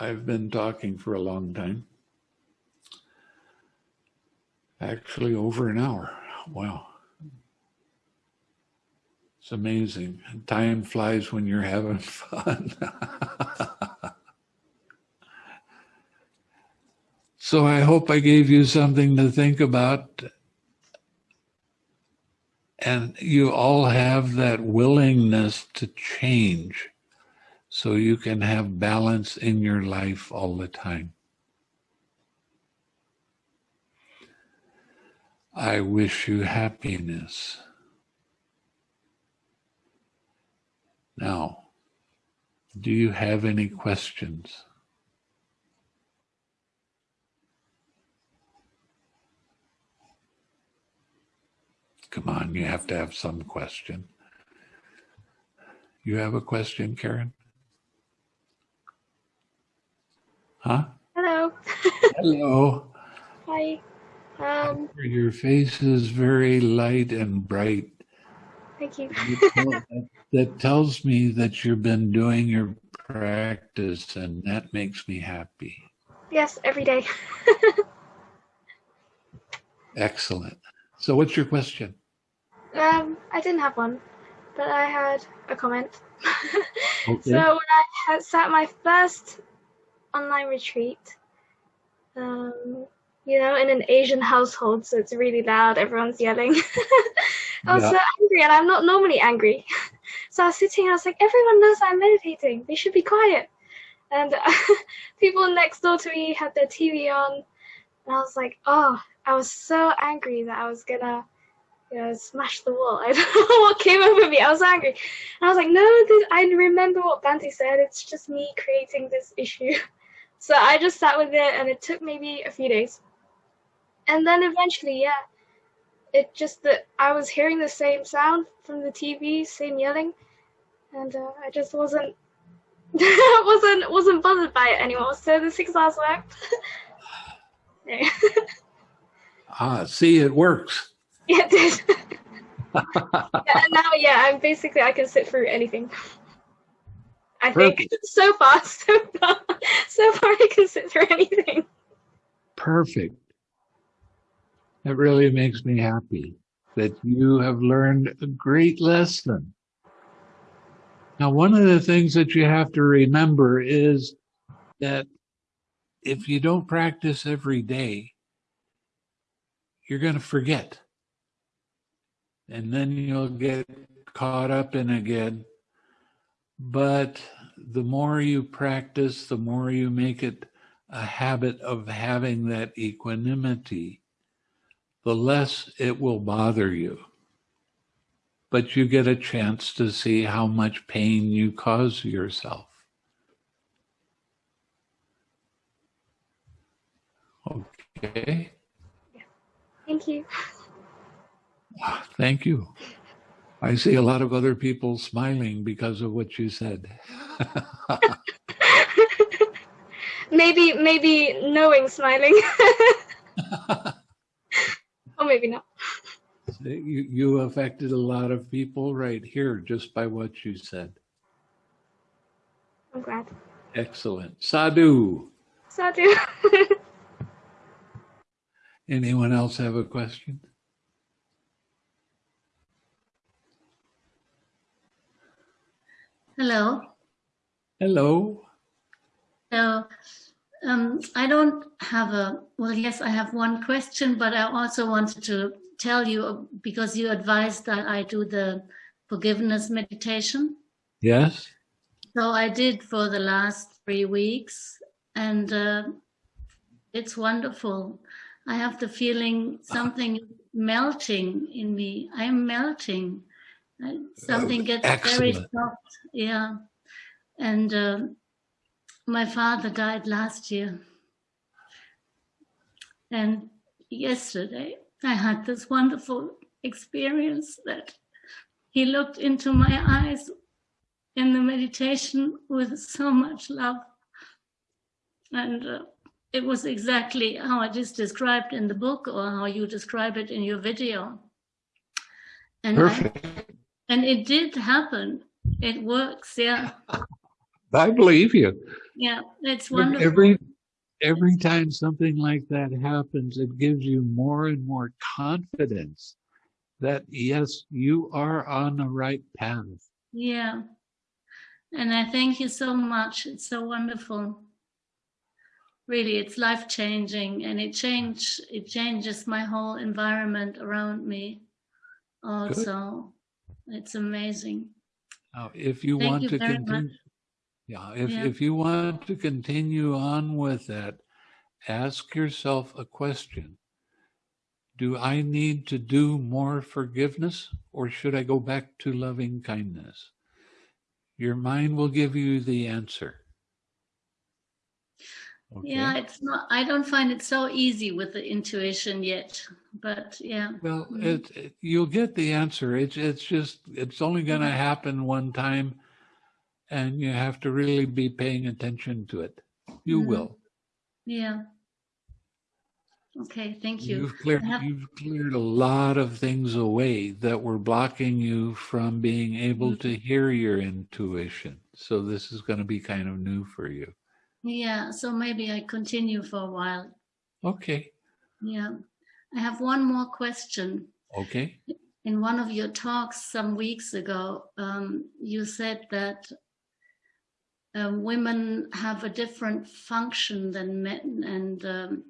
I've been talking for a long time. Actually, over an hour. Wow. It's amazing. Time flies when you're having fun. so I hope I gave you something to think about. And you all have that willingness to change so you can have balance in your life all the time. I wish you happiness. Now, do you have any questions? Come on, you have to have some question. You have a question, Karen? Huh? Hello. Hello. Hi. Um, your face is very light and bright thank you. That tells me that you've been doing your practice and that makes me happy. Yes, every day. Excellent. So what's your question? Um, I didn't have one, but I had a comment. Okay. So when I had sat my first online retreat, um, you know, in an Asian household, so it's really loud, everyone's yelling. I was Yeah. so angry, and I'm not normally angry. So I was sitting, and I was like, everyone knows I'm meditating. They should be quiet. And people next door to me had their TV on, and I was like, oh, I was so angry that I was gonna, you know, smash the wall. I don't know what came over me. I was angry. And I was like, no, this, I remember what Bhante said. It's just me creating this issue. So I just sat with it, and it took maybe a few days. And then eventually, yeah, it just that I was hearing the same sound from the TV, same yelling, and uh, I just wasn't wasn't wasn't bothered by it anymore. So the six hours worked. yeah, Ah, see, it works. it did. yeah, and now, yeah, I'm basically I can sit through anything. I think Perfect. so far, so far, so far I can sit through anything. Perfect. That really makes me happy that you have learned a great lesson. Now, one of the things that you have to remember is that if you don't practice every day, you're going to forget. And then you'll get caught up in again. But the more you practice, the more you make it a habit of having that equanimity, the less it will bother you. But you get a chance to see how much pain you cause yourself. Okay. Thank you. Ah, thank you. I see a lot of other people smiling because of what you said. maybe maybe knowing smiling, or oh, maybe not. you, you affected a lot of people right here just by what you said. I'm glad. Excellent. Sadhu. Sadhu. Anyone else have a question? Hello. Hello. So um, I don't have a, well, yes, I have one question, but I also wanted to tell you uh, because you advised that I do the forgiveness meditation. Yes. So I did for the last three weeks and uh, it's wonderful. I have the feeling something melting in me. I'm melting. Uh, Something gets very soft. Yeah. And um my father died last year. And yesterday I had this wonderful experience that he looked into my eyes in the meditation with so much love. And uh, it was exactly how it is described in the book or how you describe it in your video. And, I, Perfect. and it did happen. It works, yeah. I believe you. Yeah, it's wonderful. Every every time something like that happens, it gives you more and more confidence that yes, you are on the right path. Yeah. And I thank you so much. It's so wonderful. Really, it's life changing and it change it changes my whole environment around me also. It's amazing. Now, if you Thank want you to continue, much. Yeah, if Yeah. if you want to continue on with that, ask yourself a question. Do I need to do more forgiveness or should I go back to loving kindness? Your mind will give you the answer. Okay. Yeah, it's not, I don't find it so easy with the intuition yet, but yeah. Well, Mhm. it, it- you'll get the answer. It's it's just it's only going to happen one time, and you have to really be paying attention to it. You Mhm. will. Yeah. Okay, thank you. You've cleared have- you've cleared a lot of things away that were blocking you from being able Mhm. to hear your intuition. So this is going to be kind of new for you. Yeah, so maybe I continue for a while. Okay. Yeah. I have one more question. Okay. In one of your talks some weeks ago, um, you said that um, women have a different function than men and um,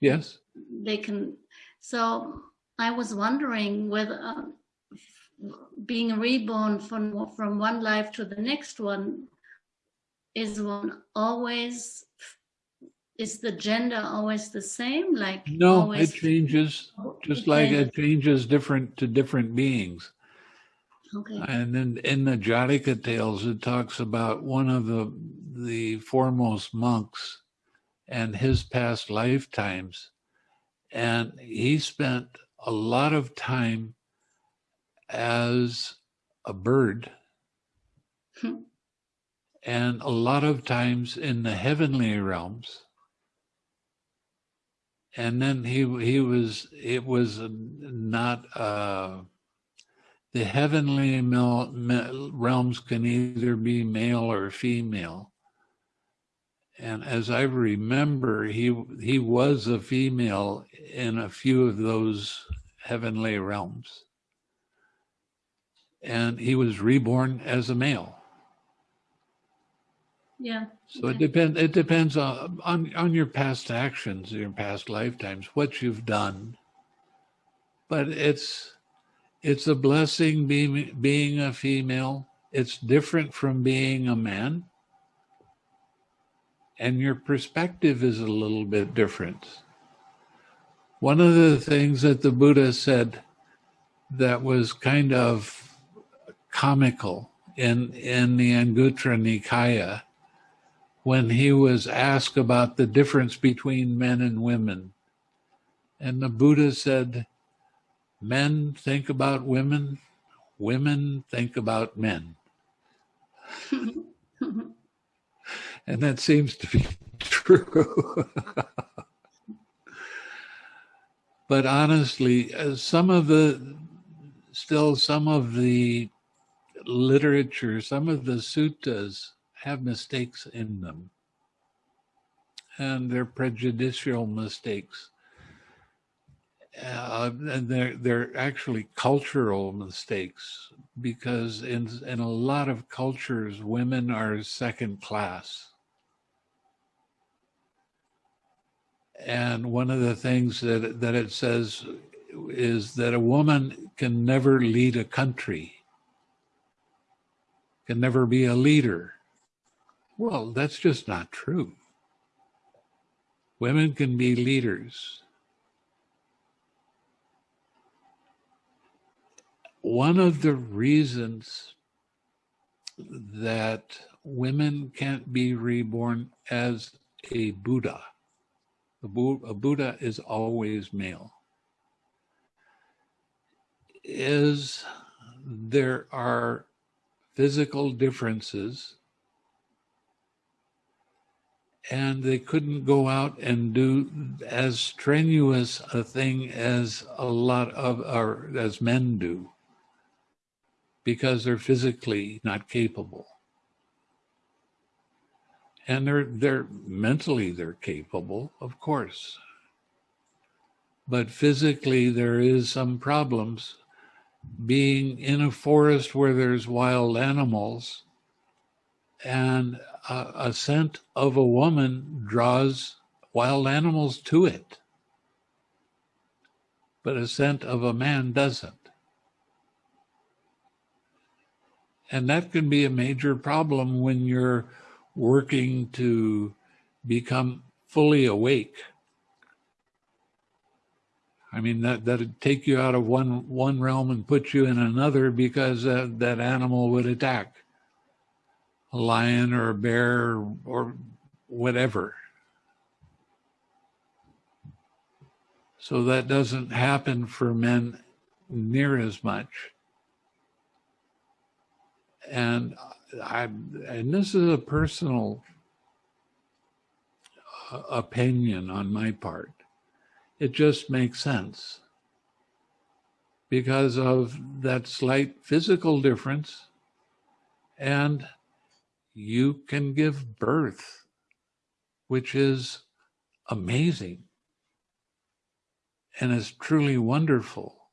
Yes. they can so i was wondering whether uh, being reborn from from one life to the next one is one always is the gender always the same like No, it changes. Just like it changes different to different beings. Okay And then in the Jataka tales, it talks about one of the the foremost monks and his past lifetimes. And he spent a lot of time as a bird Hmm. and a lot of times in the heavenly realms. And then he he was it was not uh the heavenly realms can either be male or female. And as I remember, he he was a female in a few of those heavenly realms, and he was reborn as a male. yeah So it depends. It depends on, on on your past actions, your past lifetimes, what you've done. But it's it's a blessing being being a female. It's different from being a man, and your perspective is a little bit different. One of the things that the Buddha said that was kind of comical in in the Anguttara Nikaya when he was asked about the difference between men and women. And the Buddha said, Men think about women, women think about men. And that seems to be true. but honestly, uh, some of the, still some of the literature, some of the suttas have mistakes in them. And they're prejudicial mistakes. Uh, and they're they're actually cultural mistakes because in in a lot of cultures women are second class. And one of the things that that it says is that a woman can never lead a country can never be a leader. Well that's just not true. Women can be leaders one of the reasons that women can't be reborn as a Buddha, a, Bu- a Buddha is always male, is there are physical differences and they couldn't go out and do as strenuous a thing as a lot of or as men do because they're physically not capable. And they're they're mentally they're capable, of course. But physically there is some problems being in a forest where there's wild animals and a, a scent of a woman draws wild animals to it. But a scent of a man doesn't. And that can be a major problem when you're working to become fully awake. I mean, that, that'd take you out of one, one realm and put you in another because uh, that animal would attack a lion or a bear or, or whatever. So that doesn't happen for men near as much. And I, and this is a personal uh, opinion on my part. It just makes sense because of that slight physical difference. And you can give birth, which is amazing and is truly wonderful.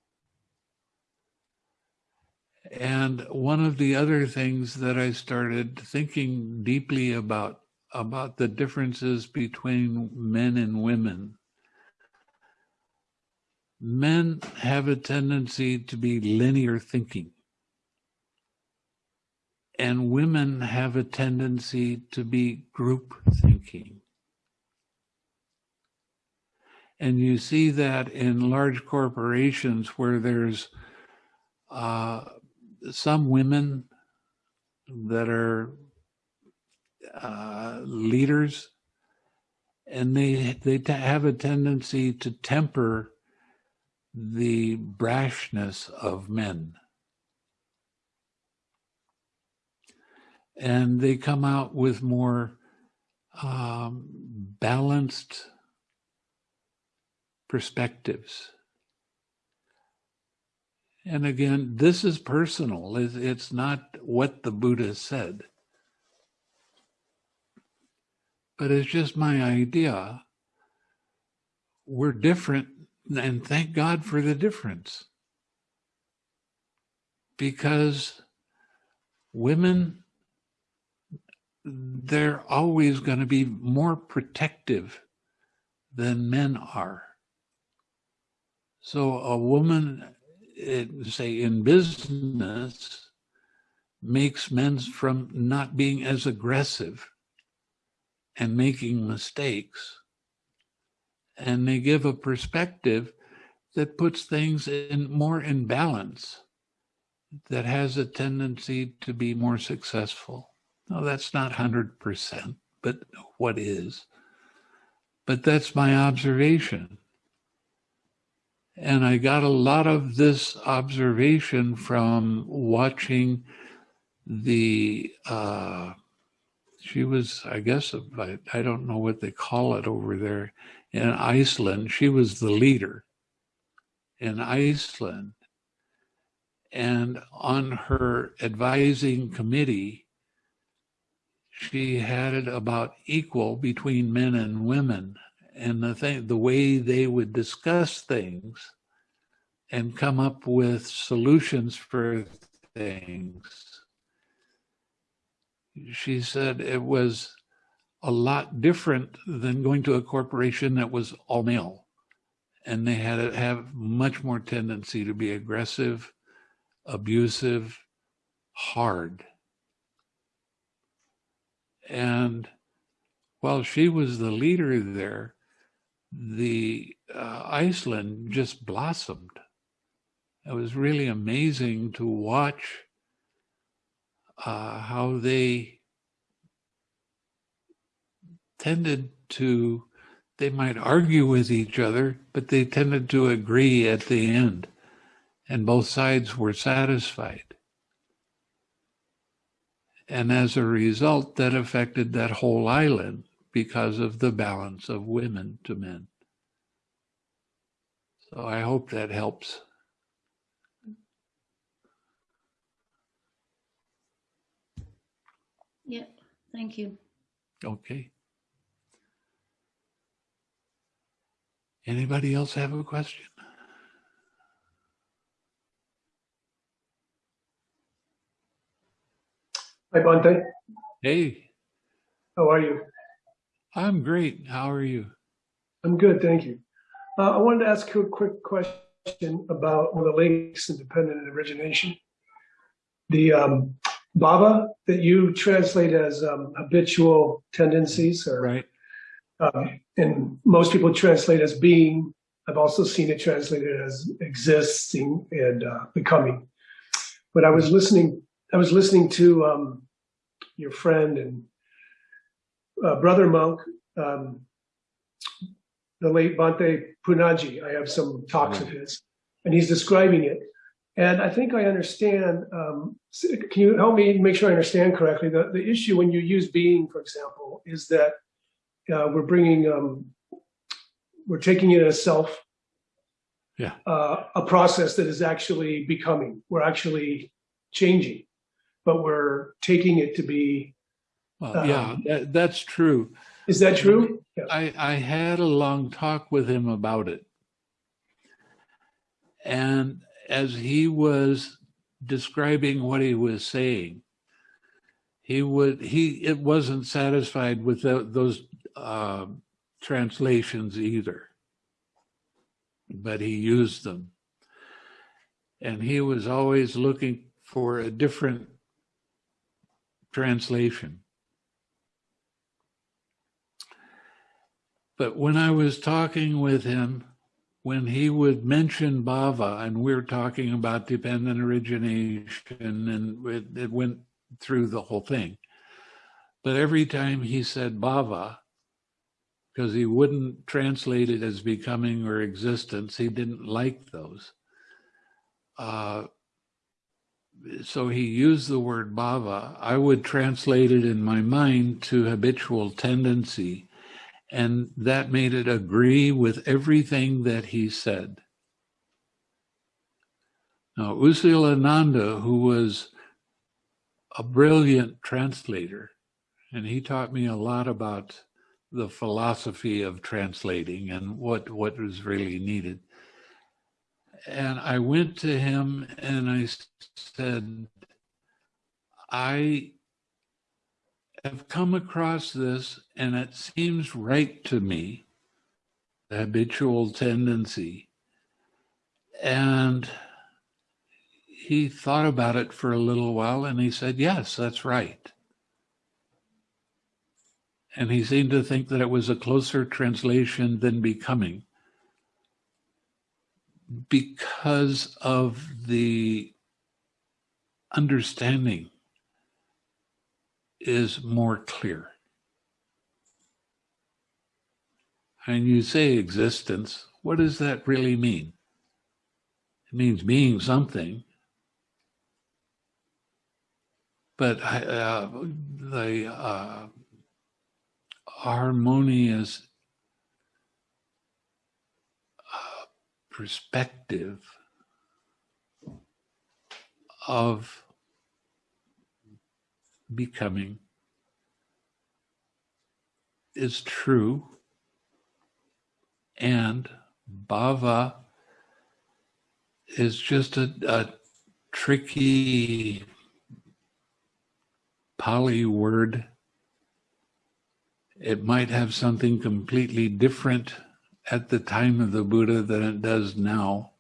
And one of the other things that I started thinking deeply about about the differences between men and women. Men have a tendency to be linear thinking. And women have a tendency to be group thinking. And you see that in large corporations where there's uh, some women that are uh, leaders, and they they have a tendency to temper the brashness of men. And they come out with more um, balanced perspectives. And again, this is personal. It's not what the Buddha said. But it's just my idea. We're different, and thank God for the difference. Because women, they're always going to be more protective than men are. So a woman say in business makes men from not being as aggressive and making mistakes. And they give a perspective that puts things in more in balance that has a tendency to be more successful. No that's not 100% but what is? But that's my observation and I got a lot of this observation from watching the, uh, she was, I guess, I, I don't know what they call it over there in Iceland. She was the leader in Iceland. And on her advising committee, she had it about equal between men and women and the thing, the way they would discuss things and come up with solutions for things. She said it was a lot different than going to a corporation that was all male. And they had have much more tendency to be aggressive, abusive, hard. And while she was the leader there, the uh, Iceland just blossomed. It was really amazing to watch uh, how they tended to, they might argue with each other, but they tended to agree at the end, and both sides were satisfied. And as a result, that affected that whole island because of the balance of women to men. So I hope that helps. Yeah, thank you. Okay. Anybody else have a question? Hi, Bhante. Hey. How are you? I'm great. How are you? I'm good, thank you. Uh, I wanted to ask you a quick question about one of the links independent origination. The um, Bhava that you translate as um, habitual tendencies, or right, um, and most people translate as being. I've also seen it translated as existing and uh, becoming. But I was listening. I was listening to um, your friend and uh, brother monk um, the late Bhante Punnaji. I have some talks of his, and he's describing it. And I think I understand. Um, can you help me make sure I understand correctly? The, the issue when you use being, for example, is that uh, we're bringing, um, we're taking it as self. Yeah. Uh, a process that is actually becoming. We're actually changing, but we're taking it to be. Well, yeah, Um, that, that's true. Is that true? Yeah. I, I had a long talk with him about it. And as he was describing what he was saying, he would he it wasn't satisfied with tho- those uh, translations either, but he used them, and he was always looking for a different translation. But when I was talking with him, when he would mention Bhava, and we're talking about dependent origination, and it, it went through the whole thing. But every time he said Bhava, because he wouldn't translate it as becoming or existence, he didn't like those. Uh, so he used the word bhava. I would translate it in my mind to habitual tendency, and that made it agree with everything that he said. Now, U Silananda, who was a brilliant translator, and he taught me a lot about the philosophy of translating and what, what was really needed. And I went to him and I said, I have come across this and it seems right to me, the habitual tendency. And he thought about it for a little while and he said, Yes, that's right. And he seemed to think that it was a closer translation than becoming because of the understanding is more clear. And you say existence, what does that really mean? It means being something. But uh, the uh, harmonious uh, perspective of becoming is true and bhava is just a, a tricky Pali word. It might have something completely different at the time of the Buddha than it does now,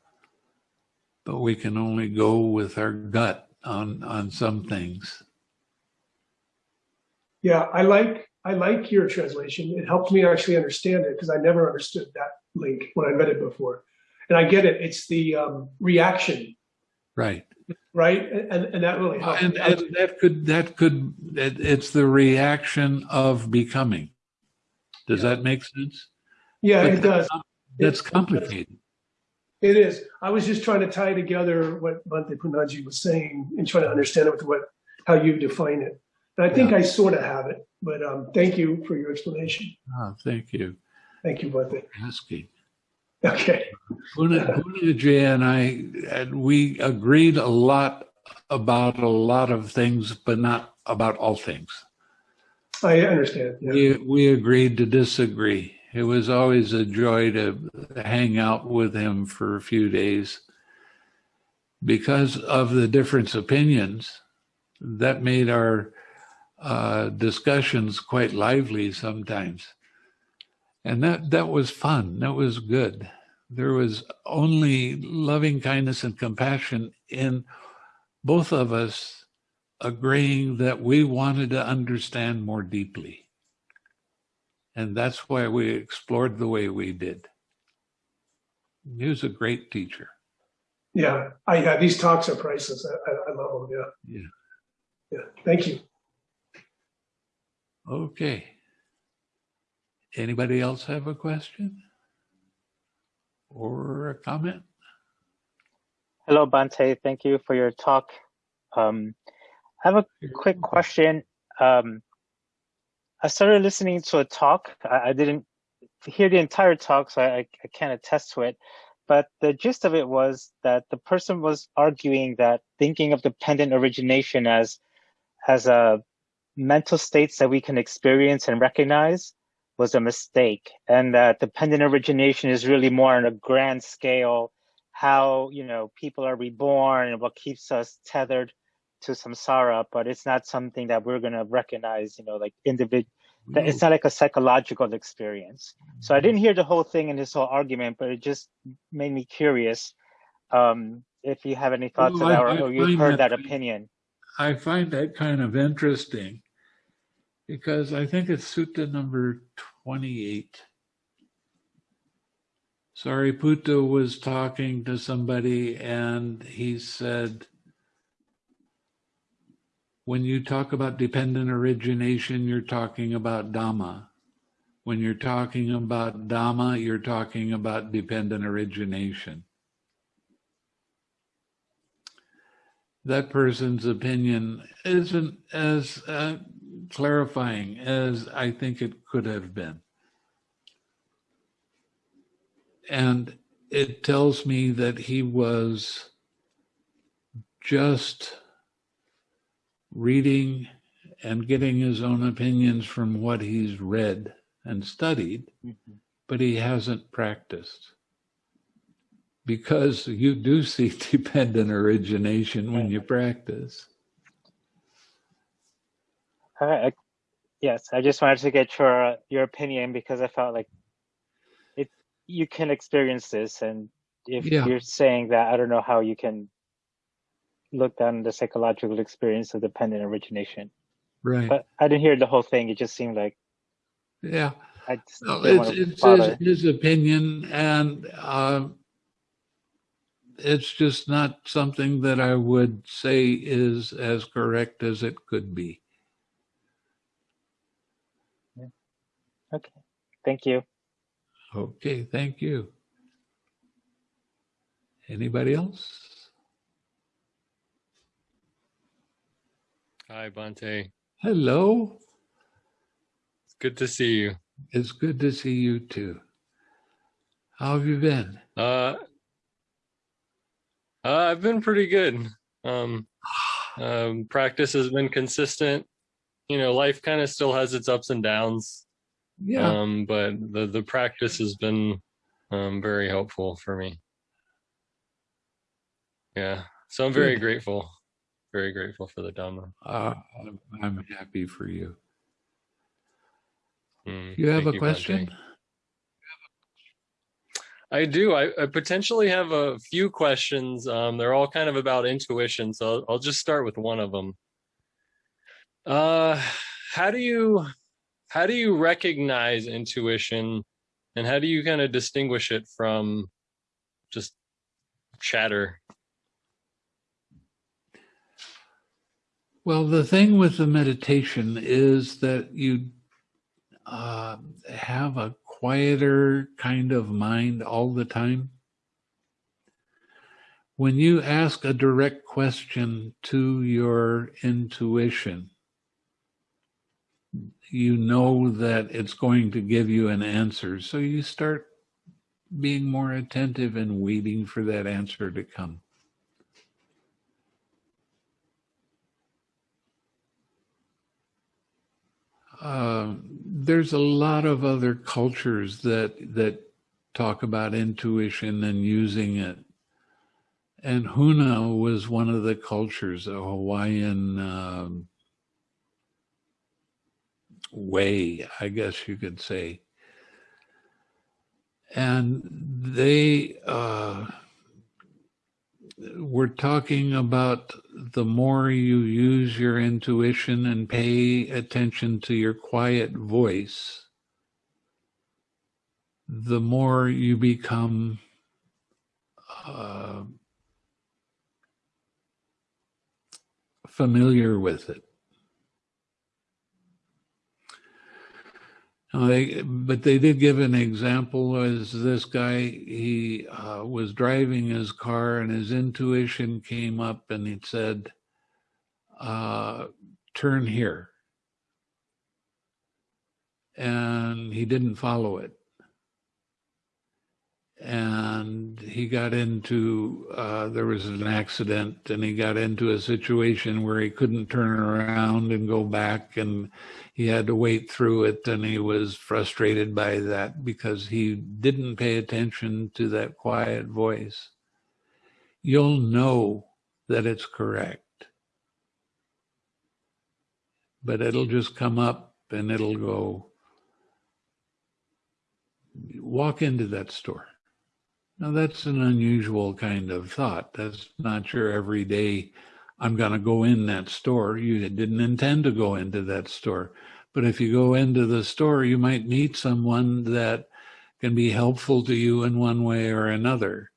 but we can only go with our gut on, on some things. Yeah, I like I like your translation. It helped me actually understand it because I never understood that link when I read it before. And I get it. It's the um, reaction, Right. right? And and that really helped. And, and that could, that could, it, it's the reaction of becoming. Does that make sense? yeah, But it does. That's complicated. It is. I was just trying to tie together what Bhante Punnaji was saying and trying to understand it with what how you define it. And I think Yeah. I sort of have it. But um, thank you for your explanation. Oh, thank you Thank you, Bhante. for asking. Okay. Puna, Punnaji and I, and we agreed a lot about a lot of things, but not about all things. I understand. Yeah. We, we agreed to disagree. It was always a joy to hang out with him for a few days. Because of the difference opinions, that made our uh, discussions quite lively sometimes. And that, that was fun. That was good. There was only loving kindness and compassion in both of us agreeing that we wanted to understand more deeply. And that's why we explored the way we did. He was a great teacher. Yeah. I yeah, these talks are priceless. I, I, I love them. Yeah. Yeah. Yeah. Thank you. Okay. Anybody else have a question? or a comment? Hello, Bhante. Thank you for your talk. Um, I have a quick question. Um, I started listening to a talk. I, I didn't hear the entire talk, so I, I can't attest to it. But the gist of it was that the person was arguing that thinking of dependent origination as as a mental states that we can experience and recognize was a mistake, and that dependent origination is really more on a grand scale, how you know people are reborn and what keeps us tethered to samsara, but it's not something that we're going to recognize, you know, like individual. It's not like a psychological experience. So I didn't hear the whole thing in this whole argument, but it just made me curious. Um, if you have any thoughts Well, on that, I- or, I or you've heard that- that opinion. I find that kind of interesting because I think it's Sutta number 28. Sariputta was talking to somebody and he said, when you talk about dependent origination, you're talking about Dhamma. When you're talking about Dhamma, you're talking about dependent origination. That person's opinion isn't as uh, clarifying as I think it could have been. And it tells me that he was just reading and getting his own opinions from what he's read and studied, Mhm. but he hasn't practiced. Because you do see dependent origination when you practice. All right. Yes, I just wanted to get your your opinion because I felt like it. You can experience this, and if Yeah. you're saying that, I don't know how you can look down the psychological experience of dependent origination. Right. But I didn't hear the whole thing. It just seemed like yeah. I just No, it's, it's his, his opinion, and uh, it's just not something that I would say is as correct as it could be. Okay, thank you. Okay, thank you. Anybody else? Hi, Bhante. Hello. It's good to see you. It's good to see you too. How have you been? Uh, uh, I've been pretty good. Um, um, practice has been consistent. You know, life kind of still has its ups and downs. Yeah. Um, but the the practice has been um very helpful for me. Yeah. So I'm very Good. grateful. Very grateful for the Dhamma. Uh, I'm, I'm happy for you. Mm, You have a question? I do. I, I potentially have a few questions. Um, they're all kind of about intuition, so I'll, I'll just start with one of them. Uh, how do you how do you recognize intuition, and how do you kind of distinguish it from just chatter? Well, the thing with the meditation is that you uh, have a quieter kind of mind all the time. When you ask a direct question to your intuition, you know that it's going to give you an answer. So you start being more attentive and waiting for that answer to come. Um, there's a lot of other cultures that that talk about intuition and using it. And Huna was one of the cultures, a Hawaiian um, way, I guess you could say. And they uh, were talking about the more you use your intuition and pay attention to your quiet voice, the more you become uh, familiar with it. Now they, but they did give an example as this guy, he uh, was driving his car and his intuition came up and he said, uh, turn here. And he didn't follow it. And he got into, uh, there was an accident and he got into a situation where he couldn't turn around and go back and he had to wait through it and he was frustrated by that because he didn't pay attention to that quiet voice. You'll know that it's correct, but it'll just come up and it'll go, walk into that store. Now that's an unusual kind of thought. That's not your every day I'm going to go in that store. You didn't intend to go into that store. But if you go into the store, you might meet someone that can be helpful to you in one way or another.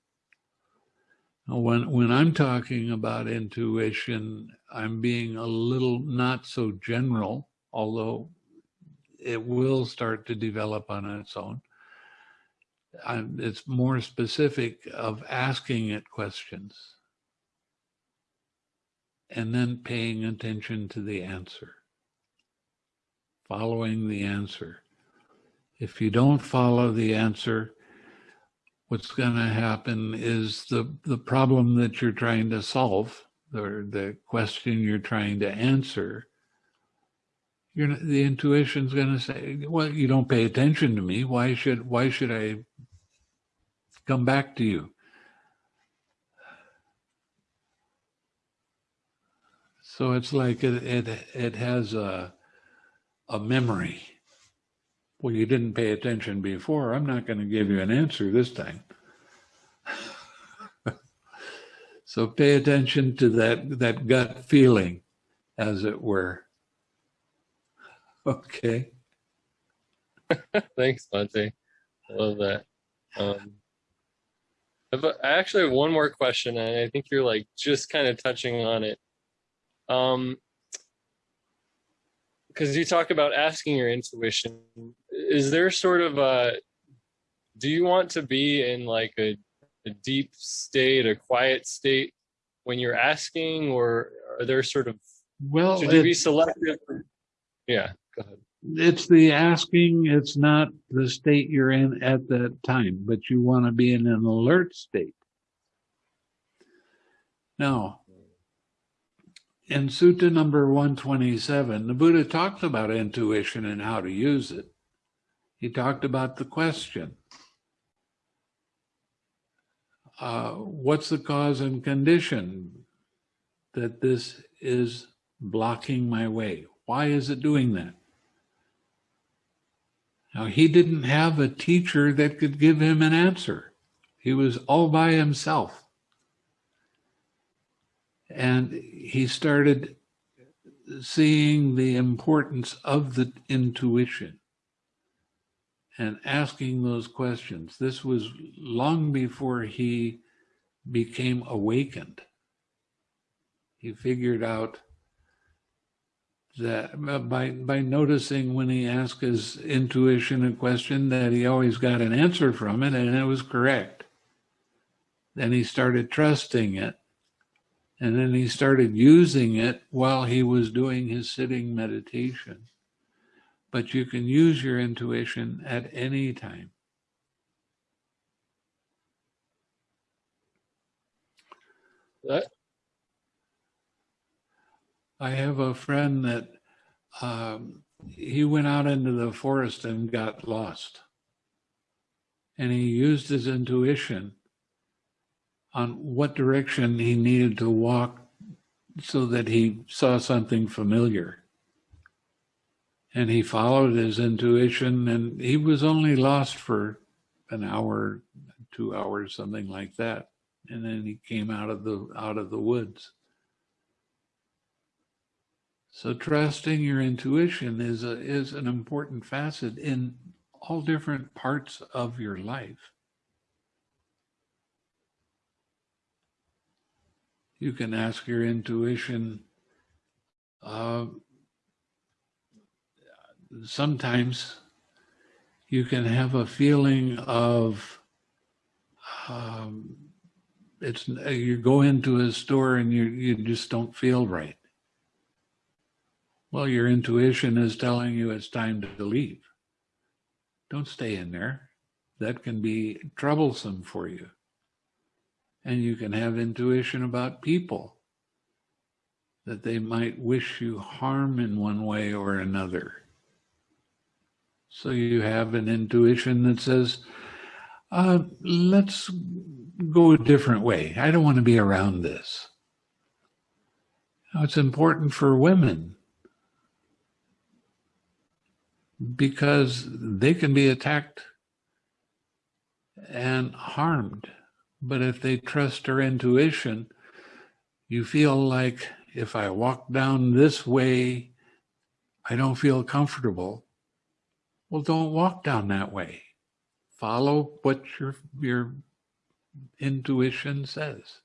When, when I'm talking about intuition, I'm being a little not so general, although it will start to develop on its own. I'm, it's more specific of asking it questions and then paying attention to the answer, following the answer. If you don't follow the answer, what's going to happen is the, the problem that you're trying to solve, or the question you're trying to answer, you're, not- the intuition's going to say, well, you don't pay attention to me. Why should, why should I come back to you? So it's like it, it, it has a, a memory. Well, you didn't pay attention before. I'm not going to give you an answer this time. so pay attention to that, that gut feeling, as it were. Okay. Thanks, Bhante. I love that. Um, I actually have one more question, and I think you're like just kind of touching on it. Um, because you talk about asking your intuition. Is there sort of a, do you want to be in like a, a deep state, a quiet state when you're asking, or are there sort of, Well, should you be selective? Yeah, go ahead. it's the asking, it's not the state you're in at that time, but you want to be in an alert state. Now, in Sutta number 127, the Buddha talked about intuition and how to use it. He talked about the question uh, What's the cause and condition that this is blocking my way? Why is it doing that? Now, he didn't have a teacher that could give him an answer. He was all by himself. And he started seeing the importance of the intuition and asking those questions. This was long before he became awakened. He figured out that by by noticing when he asked his intuition a question that he always got an answer from it and it was correct. Then he started trusting it. And then he started using it while he was doing his sitting meditation. But you can use your intuition at any time. That, I have a friend that um, he went out into the forest and got lost. And he used his intuition on what direction he needed to walk so that he saw something familiar. And he followed his intuition, and he was only lost for an hour, two hours, something like that. And then he came out of the out of the woods. So trusting your intuition is a, is an important facet in all different parts of your life. You can ask your intuition. Uh, sometimes you can have a feeling of um, it's you go into a store and you you just don't feel right. Well, your intuition is telling you it's time to leave. Don't stay in there. That can be troublesome for you. And you can have intuition about people that they might wish you harm in one way or another. So you have an intuition that says, uh, let's go a different way. I don't want to be around this. Now, it's important for women because they can be attacked and harmed. But if they trust their intuition, you feel like if I walk down this way, I don't feel comfortable. Well, don't walk down that way. Follow what your, your intuition says.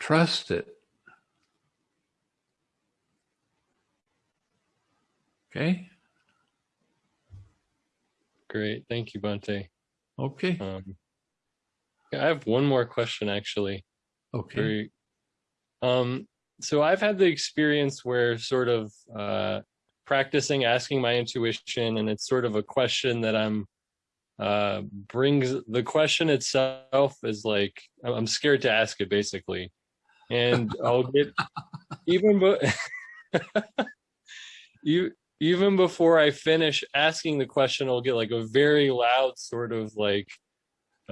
Trust it. Okay? Great. Thank you, Bhante. Okay. Um, I have one more question actually. Okay. Um, so I've had the experience where sort of uh, practicing asking my intuition, and it's sort of a question that I'm uh, brings the question itself is like I'm scared to ask it basically, and I'll get even but you even before I finish asking the question, I'll get like a very loud sort of like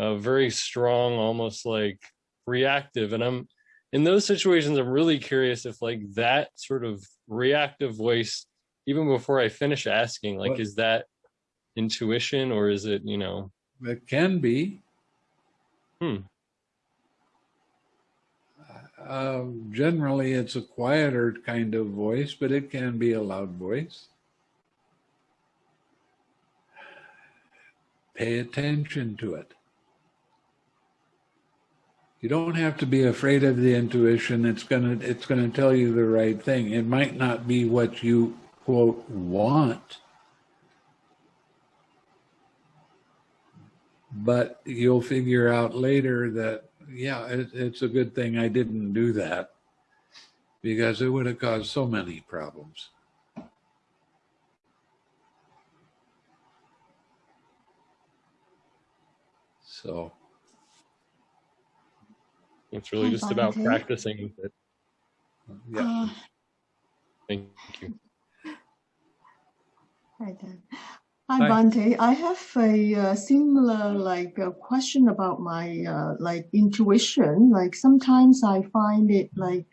a very strong, almost like reactive, and I'm in those situations, I'm really curious if like that sort of reactive voice, even before I finish asking, like, is that intuition or is it, you know, It can be. Hmm. Um, generally, it's a quieter kind of voice, but it can be a loud voice. Pay attention to it. You don't have to be afraid of the intuition. It's gonna it's gonna tell you the right thing. It might not be what you quote want, but you'll figure out later that yeah, it, it's a good thing I didn't do that because it would have caused so many problems. So it's really Hi, just about practicing with it. yeah, Uh, Thank you. Hi, Dan. Hi, Hi. Bhante. I have a uh, similar like uh, question about my uh, like intuition. Like sometimes I find it like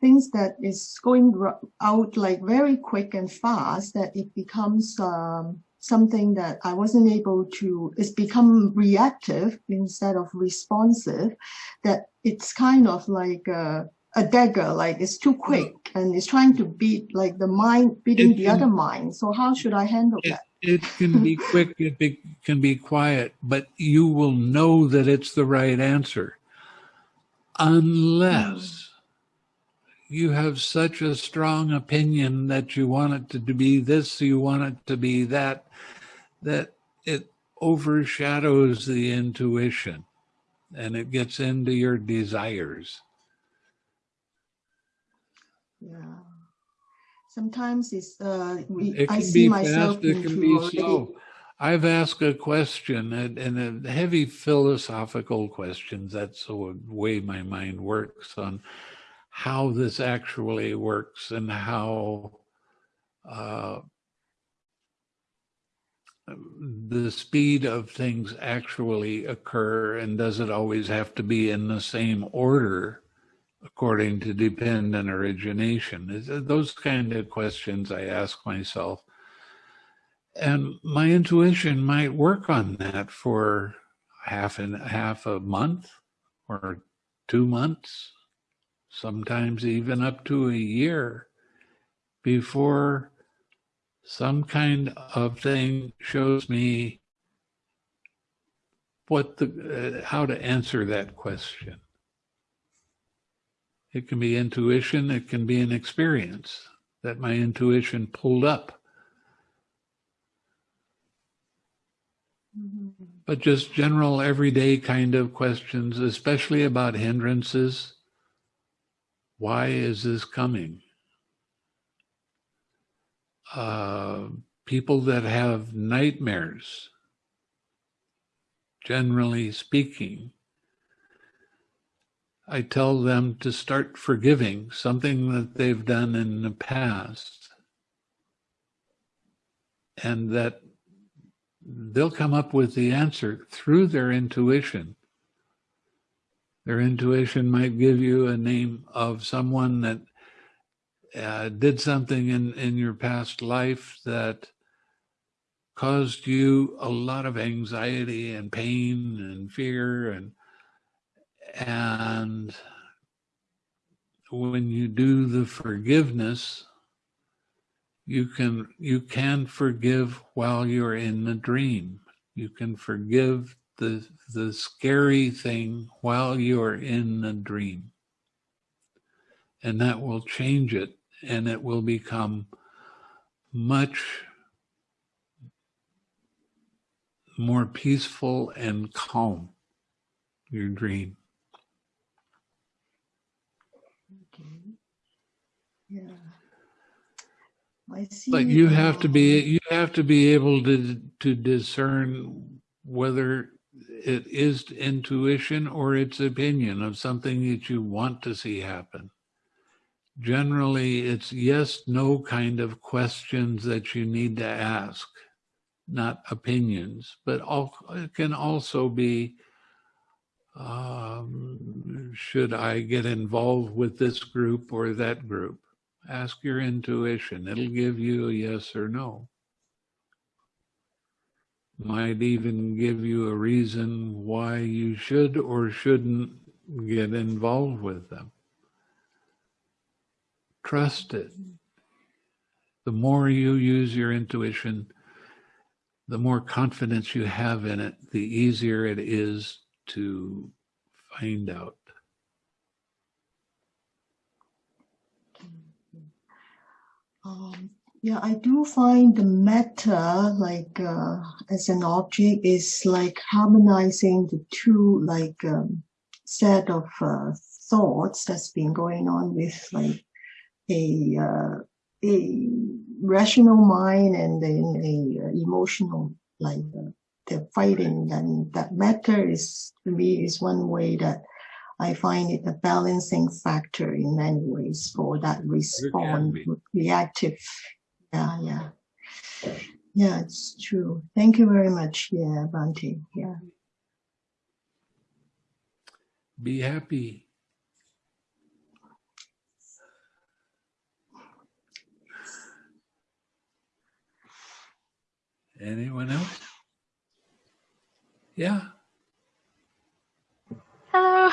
things that is going out like very quick and fast that it becomes um, something that I wasn't able to. It's become reactive instead of responsive. That it's kind of like a, a dagger. Like it's too quick mm. and it's trying to beat like the mind beating It the can- other mind. So how should I handle it, that? it can be quick, it be, can be quiet, but you will know that it's the right answer unless mm. You have such a strong opinion that you want it to be this, you want it to be that, that it overshadows the intuition and it gets into your desires. Yeah. Sometimes it's uh It I see myself fast, it can be already- slow. I've asked a question and, and a heavy philosophical questions. That's the way my mind works on how this actually works and how uh, the speed of things actually occur and does it always have to be in the same order according to dependent origination? Uh, those kind of questions i ask myself. And my intuition might work on that for half and half a month or two months sometimes even up to a year before some kind of thing shows me what the uh, how to answer that question it can be intuition it can be an experience that my intuition pulled up Mhm. but just general everyday kind of questions, especially about hindrances. Why is this coming? Uh, people that have nightmares, generally speaking, I tell them to start forgiving something that they've done in the past and that they'll come up with the answer through their intuition. Their intuition might give you a name of someone that uh, did something in, in your past life that caused you a lot of anxiety and pain and fear and and when you do the forgiveness you can you can forgive while you're in the dream. You can forgive the the scary thing while you're in the dream and that will change it and it will become much more peaceful and calm your dream Okay. Yeah. I see. but you have to be you have to be able to to discern whether it is intuition or it's opinion of something that you want to see happen generally it's yes no kind of questions that you need to ask not opinions but all, it can also be um, should i get involved with this group or that group ask your intuition. It'll give you a yes or no. Might even give you a reason why you should or shouldn't get involved with them. Trust it. The more you use your intuition, the more confidence you have in it, the easier it is to find out. Um, yeah, I do find the metta like uh, as an object is like harmonizing the two like um, set of uh, thoughts that's been going on with like a uh, a rational mind and then a uh, emotional like uh, they're fighting and that metta is to me is one way that I find it a balancing factor in many ways for that response, reactive. Yeah, yeah. Yeah, it's true. Thank you very much. Yeah, Bhante. Yeah. Be happy. Anyone else? Yeah. Hello.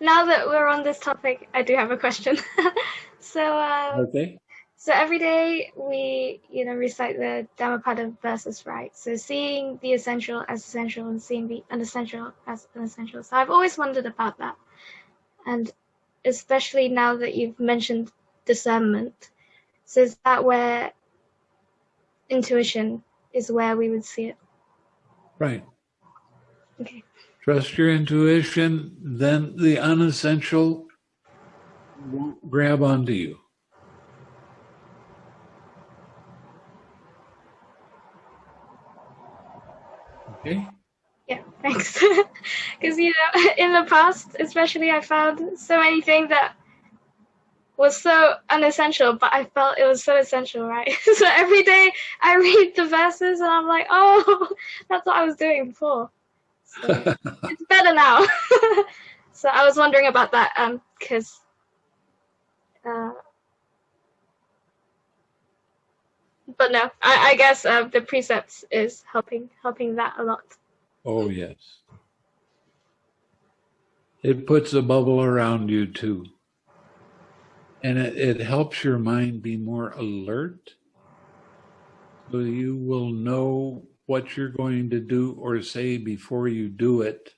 Now that we're on this topic, I do have a question. so, um, Okay. So every day we, you know, recite the Dhammapada verses, right? So seeing the essential as essential and seeing the unessential as unessential. So I've always wondered about that, and especially now that you've mentioned discernment. So is that where intuition is where we would see it? Right. Okay. Trust your intuition, then the unessential won't grab onto you. Okay? Yeah, thanks. Because you know, in the past, especially, I found so many things that was so unessential, but I felt it was so essential, right? so every day I read the verses and I'm like, oh, that's what I was doing before. So it's better now. so I was wondering about that, um, because, uh, but no, I, I guess uh, the precepts is helping helping that a lot. Oh, yes. It puts a bubble around you too. And it, it helps your mind be more alert. So you will know what you're going to do or say before you do it.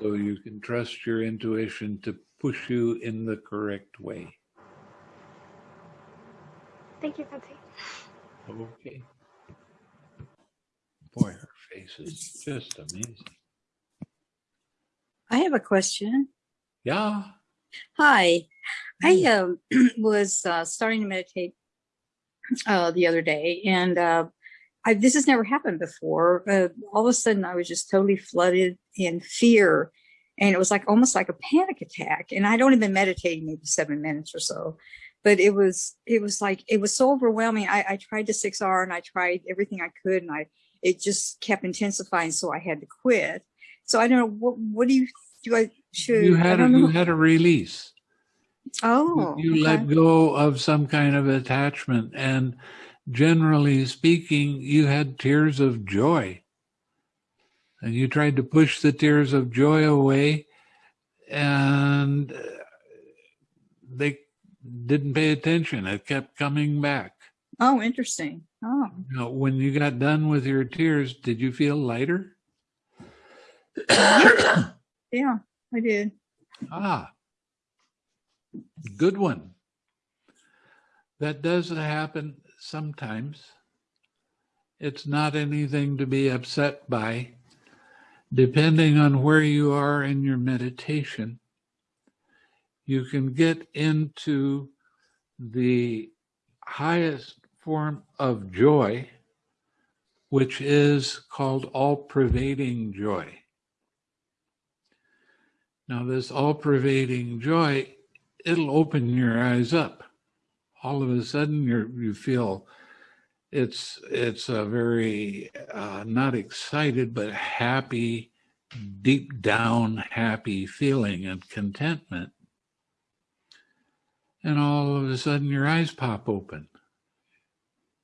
So you can trust your intuition to push you in the correct way. Thank you, Patti. Okay. Boy, her face is just amazing. I have a question. Yeah. Hi. I um, was uh, starting to meditate uh, the other day, and uh, I, this has never happened before. Uh, all of a sudden, I was just totally flooded in fear, and it was like almost like a panic attack. And I'd only been meditating maybe seven minutes or so, but it was it was like it was so overwhelming. I, I tried the six R and I tried everything I could, and I it just kept intensifying, so I had to quit. So I don't know what what do you do I should You had a, you had a release. Oh, you okay. let go of some kind of attachment and generally speaking you had tears of joy and you tried to push the tears of joy away and uh, they didn't pay attention it kept coming back Oh, interesting. Oh, now when you got done with your tears did you feel lighter yeah, I did. Ah, good one. That does happen sometimes. It's not anything to be upset by. Depending on where you are in your meditation, you can get into the highest form of joy, which is called all pervading joy. Now, this all pervading joy, it'll open your eyes up. All of a sudden, you you feel it's it's a very uh, not excited but happy, deep down happy feeling and contentment. And all of a sudden, your eyes pop open.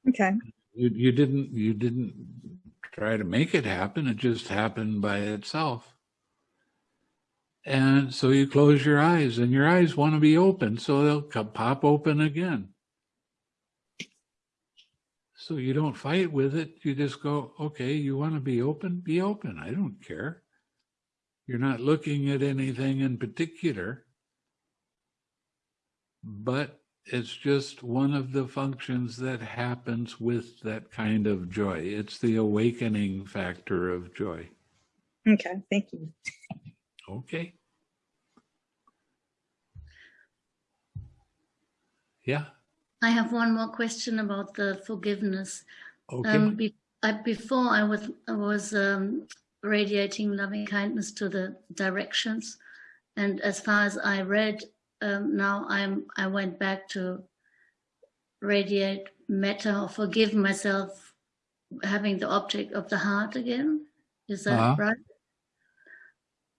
Okay. You you didn't you didn't try to make it happen. It just happened by itself. And so you close your eyes, and your eyes want to be open, so they'll pop open again. So you don't fight with it. You just go, okay, you want to be open? Be open. I don't care. You're not looking at anything in particular, but it's just one of the functions that happens with that kind of joy. It's the awakening factor of joy. Okay. Thank you. Okay. Yeah. I have one more question about the forgiveness. Okay. Um, be, I, before I was I was um, radiating loving kindness to the directions, and as far as I read, um, now I'm I went back to radiate metta or forgive myself, having the object of the heart again. Is that Uh-huh. right?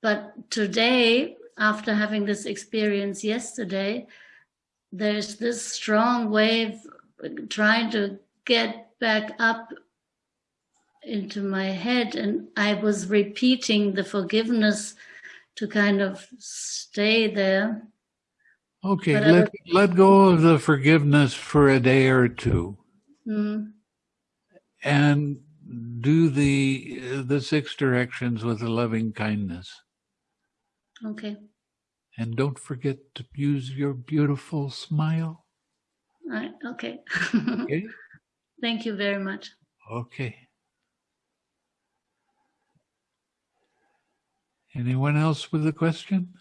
But today, after having this experience yesterday, there's this strong wave trying to get back up into my head and i was repeating the forgiveness to kind of stay there okay. Let let go of the forgiveness for a day or two, Mm, and do the the six directions with a loving kindness. okay And don't forget to use your beautiful smile. right okay Okay. thank you very much Okay. Anyone else with a question?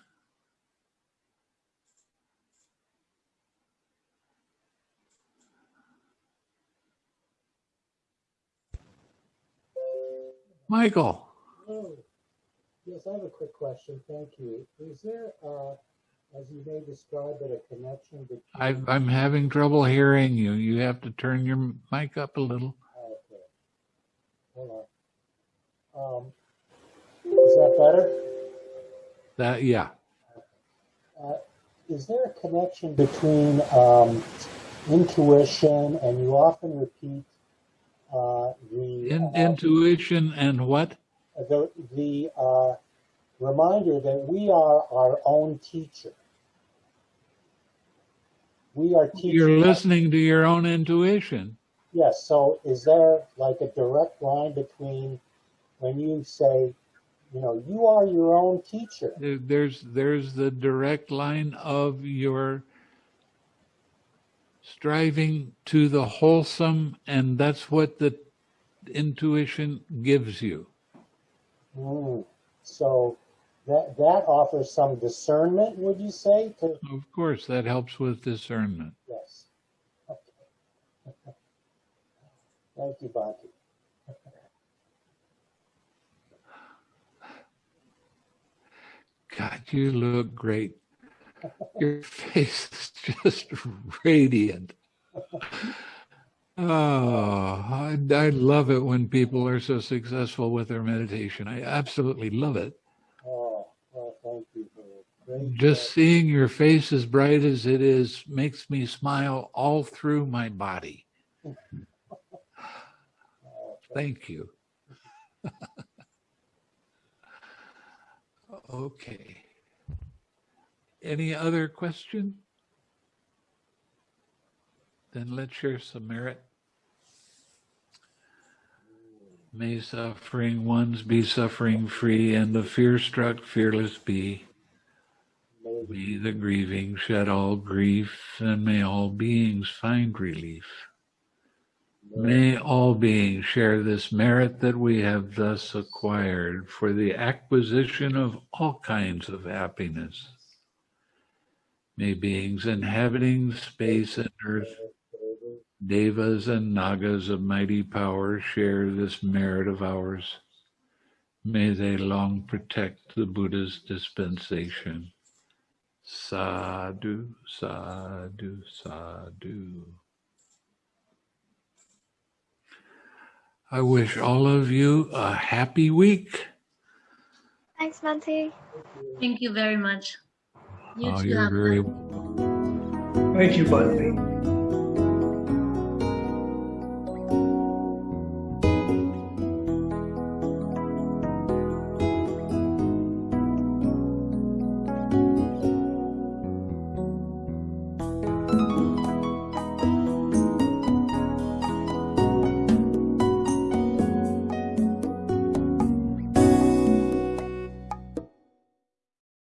Michael, Oh, yes, I have a quick question. Thank you. Is there, uh, as you may describe it, a connection between? I, I'm having trouble hearing you. You have to turn your mic up a little. Okay. Hold on. Um, is that better? That, yeah. Uh, is there a connection between um, intuition and you often repeat the In, uh, intuition and what? the the uh, reminder that we are our own teacher. We are teaching. You're listening to your own intuition. Yes. So, is there like a direct line between when you say, you know, you are your own teacher? There's there's the direct line of your striving to the wholesome, and that's what the intuition gives you. Mm. So that that offers some discernment, would you say? To Of course, that helps with discernment. yes. Okay. Thank you, Bhante. God, you look great. Your face is just radiant. Oh, I, I love it when people are so successful with their meditation. I absolutely love it. Oh, well, thank you great. Just seeing your face as bright as it is makes me smile all through my body. Oh, Thank you. okay. Any other question? Then let's share some merit. May suffering ones be suffering free, and the fear struck fearless be. May the grieving shed all grief, and may all beings find relief. May all beings share this merit that we have thus acquired for the acquisition of all kinds of happiness. May beings inhabiting space and earth, devas and nagas of mighty power share this merit of ours. May they long protect the Buddha's dispensation. Sadhu, sadhu, sadhu. I wish all of you a happy week. Thanks, Bhante. Thank you very much. You Oh, too you're have a very Thank you, Bhante.